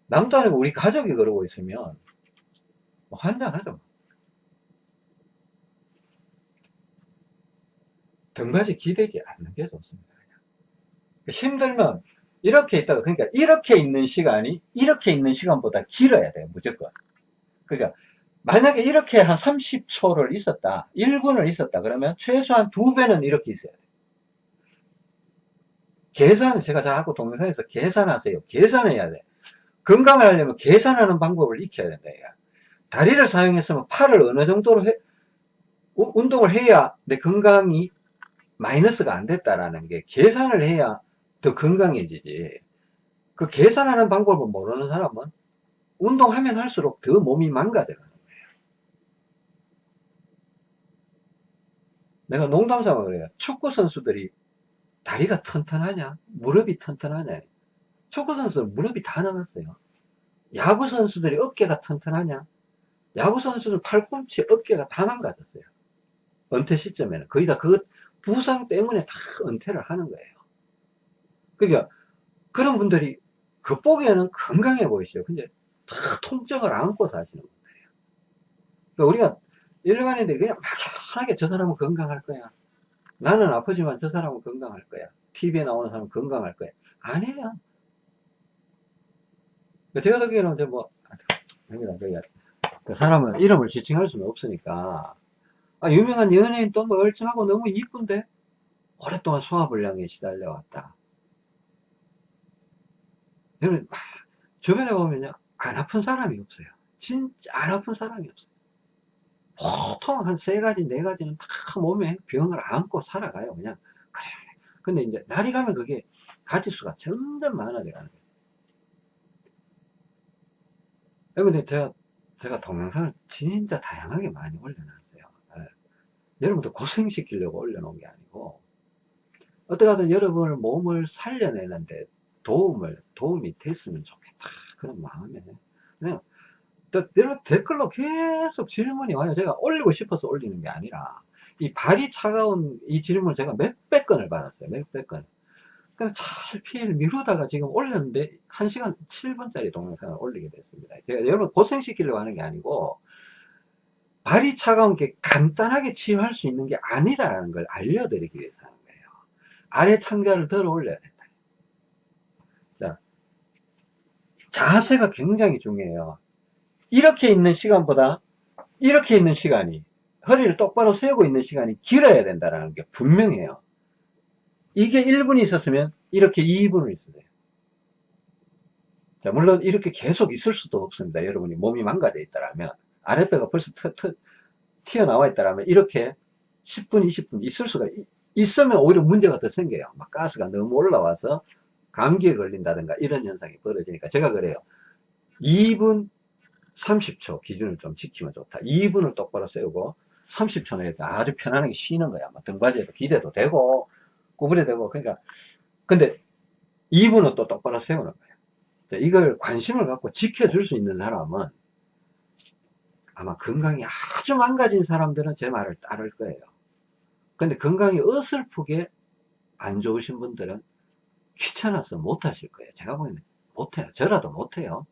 남도 아니고 우리 가족이 그러고 있으면 뭐 환장하죠 등받이 기대지 않는 게 좋습니다. 힘들면 이렇게 있다가 그러니까 이렇게 있는 시간이 이렇게 있는 시간보다 길어야 돼요 무조건 그러니까 만약에 이렇게 한 30초를 있었다 1분을 있었다 그러면 최소한 두 배는 이렇게 있어야 돼요 계산 제가 자꾸 동영상에서 계산하세요 계산해야 돼 건강을 하려면 계산하는 방법을 익혀야 된다 다리를 사용했으면 팔을 어느 정도로 해, 운동을 해야 내 건강이 마이너스가 안 됐다라는 게 계산을 해야 더 건강해지지. 그 계산하는 방법을 모르는 사람은 운동하면 할수록 더 몸이 거예요. 내가 농담 삼아 그래요. 축구 선수들이 다리가 튼튼하냐? 무릎이 튼튼하냐? 축구 선수들 무릎이 다 나갔어요. 야구 선수들이 어깨가 튼튼하냐? 야구 선수들 팔꿈치 어깨가 다 망가졌어요. 은퇴 시점에는 거의 다 그 부상 때문에 다 은퇴를 하는 거예요. 그러니까 그런 분들이 겉보기에는 건강해 보이시죠. 근데 다 통증을 안고 사시는 분들이에요. 그러니까 우리가 일반인들이 그냥 막 연하게 저 사람은 건강할 거야. 나는 아프지만 저 사람은 건강할 거야. TV에 나오는 사람은 건강할 거야. 그러니까 제가 듣기에는 이제 뭐, 그 사람은 이름을 지칭할 수는 없으니까 아, 유명한 연예인 또 뭐 얼쩡하고 너무 이쁜데 오랫동안 소화불량에 시달려왔다. 여러분 주변에 보면요 안 아픈 사람이 없어요. 진짜 안 아픈 사람이 없어요. 보통 한 세 가지 네 가지는 다 몸에 병을 안고 살아가요. 그냥 그래. 근데 이제 날이 가면 그게 가지수가 점점 많아져 가는 거예요. 근데 제가 제가 동영상을 진짜 다양하게 많이 올려놨어요. 여러분들 고생시키려고 올려놓은 게 아니고 어떻게든 여러분을 몸을 살려내는데 도움을 도움이 됐으면 좋겠다 그런 마음에 그냥 여러분 댓글로 계속 질문이 와요 제가 올리고 싶어서 올리는 게 아니라 이 발이 차가운 이 질문을 제가 몇백 건을 받았어요 몇백 건 그냥 잘 피해를 미루다가 지금 올렸는데 1시간 7분짜리 동영상을 올리게 됐습니다 제가 여러분 고생시키려고 하는 게 아니고 발이 차가운 게 간단하게 치유할 수 있는 게 아니다라는 걸 알려드리기 위해서 하는 거예요. 아래 창자를 들어 올려야 된다. 자, 자세가 굉장히 중요해요. 이렇게 있는 시간보다 이렇게 있는 시간이 허리를 똑바로 세우고 있는 시간이 길어야 된다는 게 분명해요. 이게 1분이 있었으면 이렇게 2분을 있어야 자, 물론 이렇게 계속 있을 수도 없습니다. 여러분이 몸이 망가져 있다면 아랫배가 벌써 트, 트, 튀어나와 있다면 이렇게 10분, 20분 있을 수가 있으면 오히려 문제가 더 생겨요. 막 가스가 너무 올라와서 감기에 걸린다든가 이런 현상이 벌어지니까 제가 그래요. 2분 30초 기준을 좀 지키면 좋다. 2분을 똑바로 세우고 30초 내에 아주 편안하게 쉬는 거야. 뭐 등받이에도 기대도 되고 구부려 되고 그러니까 근데 2분은 또 똑바로 세우는 거예요. 이걸 관심을 갖고 지켜줄 수 있는 사람은 아마 건강이 아주 망가진 사람들은 제 말을 따를 거예요. 근데 건강이 어설프게 안 좋으신 분들은 귀찮아서 못 하실 거예요. 제가 보기에는 못해요. 저라도 못해요.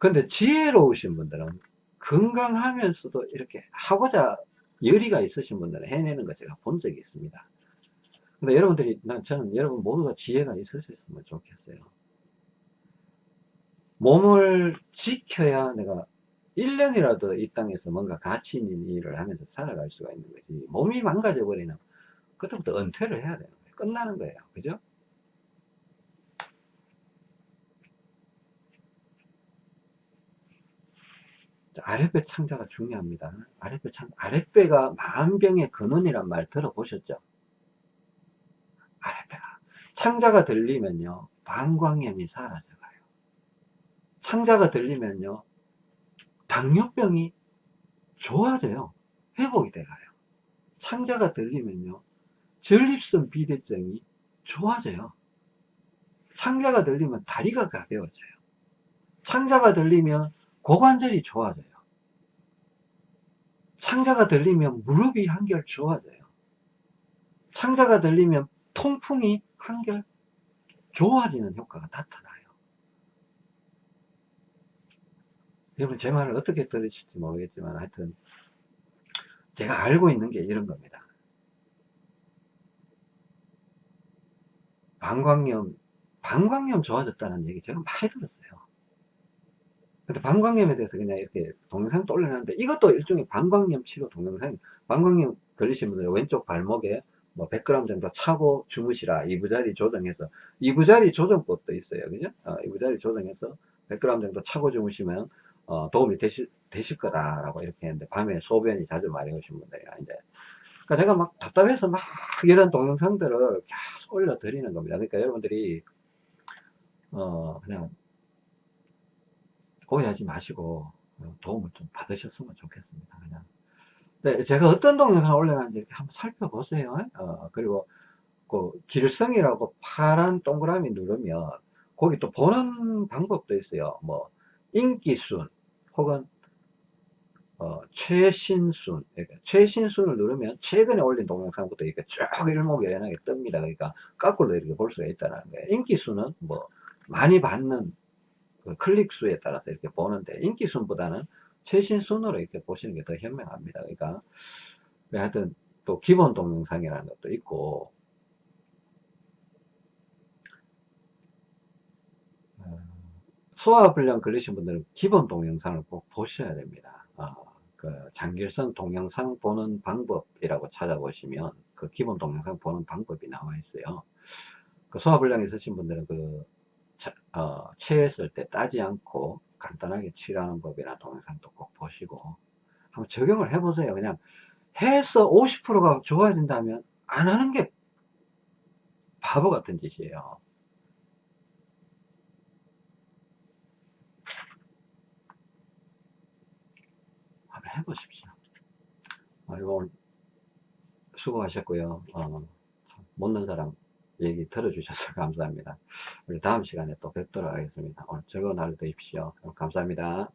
근데 지혜로우신 분들은 건강하면서도 이렇게 하고자 열의가 있으신 분들은 해내는 거 제가 본 적이 있습니다. 근데 여러분들이, 난 저는 여러분 모두가 지혜가 있으셨으면 좋겠어요. 몸을 지켜야 내가 1년이라도 이 땅에서 뭔가 가치 있는 일을 하면서 살아갈 수가 있는 거지. 몸이 망가져 버리면 그때부터 은퇴를 해야 되는 거예요. 끝나는 거예요. 그죠? 아랫배 창자가 중요합니다. 아랫배 창, 아랫배가 만병의 근원이란 말 들어보셨죠? 아랫배가. 창자가 들리면요, 방광염이 사라져요. 창자가 들리면요 당뇨병이 좋아져요. 회복이 돼가요. 창자가 들리면요. 전립선 비대증이 좋아져요. 창자가 들리면 다리가 가벼워져요. 창자가 들리면 고관절이 좋아져요. 창자가 들리면 무릎이 한결 좋아져요. 창자가 들리면 통풍이 한결 좋아지는 효과가 나타나요. 여러분 제 말을 어떻게 들으실지 모르겠지만 하여튼 제가 알고 있는 게 이런 겁니다. 방광염, 방광염 좋아졌다는 얘기 제가 많이 들었어요. 근데 방광염에 대해서 그냥 이렇게 동영상도 올려놨는데 이것도 일종의 방광염 치료 동영상 방광염 걸리신 분들 왼쪽 발목에 뭐 100g 정도 차고 주무시라. 이부자리 조정해서. 이부자리 조정법도 있어요. 그죠? 어, 이부자리 조정해서 100g 정도 차고 주무시면 어, 도움이 되실, 되실 거다 라고 이렇게 했는데 밤에 소변이 자주 마려우신 분들이나 이제. 그러니까 제가 막 답답해서 막 이런 동영상들을 계속 올려 드리는 겁니다. 그러니까 여러분들이 어 그냥 오해하지 마시고 어, 도움을 좀 받으셨으면 좋겠습니다 그냥. 네, 제가 어떤 동영상을 올려놨는지 이렇게 한번 살펴보세요. 어, 그리고 그 길성이라고 파란 동그라미 누르면 거기 또 보는 방법도 있어요. 뭐 인기순 혹은 어, 최신순. 최신순을 누르면 최근에 올린 동영상부터 이렇게 쭉 일목요연하게 뜹니다. 그러니까 거꾸로 이렇게 볼 수가 있다는 거예요. 인기순은 뭐 많이 받는 그 클릭 수에 따라서 이렇게 보는데 인기순보다는 최신순으로 이렇게 보시는 게 더 현명합니다 그러니까 하여튼 또 기본 동영상이라는 것도 있고 소화불량 걸리신 분들은 기본 동영상을 꼭 보셔야 됩니다. 어, 그 장길성 동영상 보는 방법이라고 찾아보시면 그 기본 동영상 보는 방법이 나와 있어요. 그 소화불량 있으신 분들은 그 어, 체했을 때 따지 않고 간단하게 치료하는 법이나 동영상도 꼭 보시고 한번 적용을 해보세요. 그냥 해서 50%가 좋아진다면 안 하는 게 바보 같은 짓이에요. 해보십시오. 아이고, 오늘 수고하셨고요. 어, 못는 사람 얘기 들어주셔서 <laughs> 감사합니다. 우리 다음 시간에 또 뵙도록 하겠습니다. 오늘 즐거운 하루 되십시오. 감사합니다.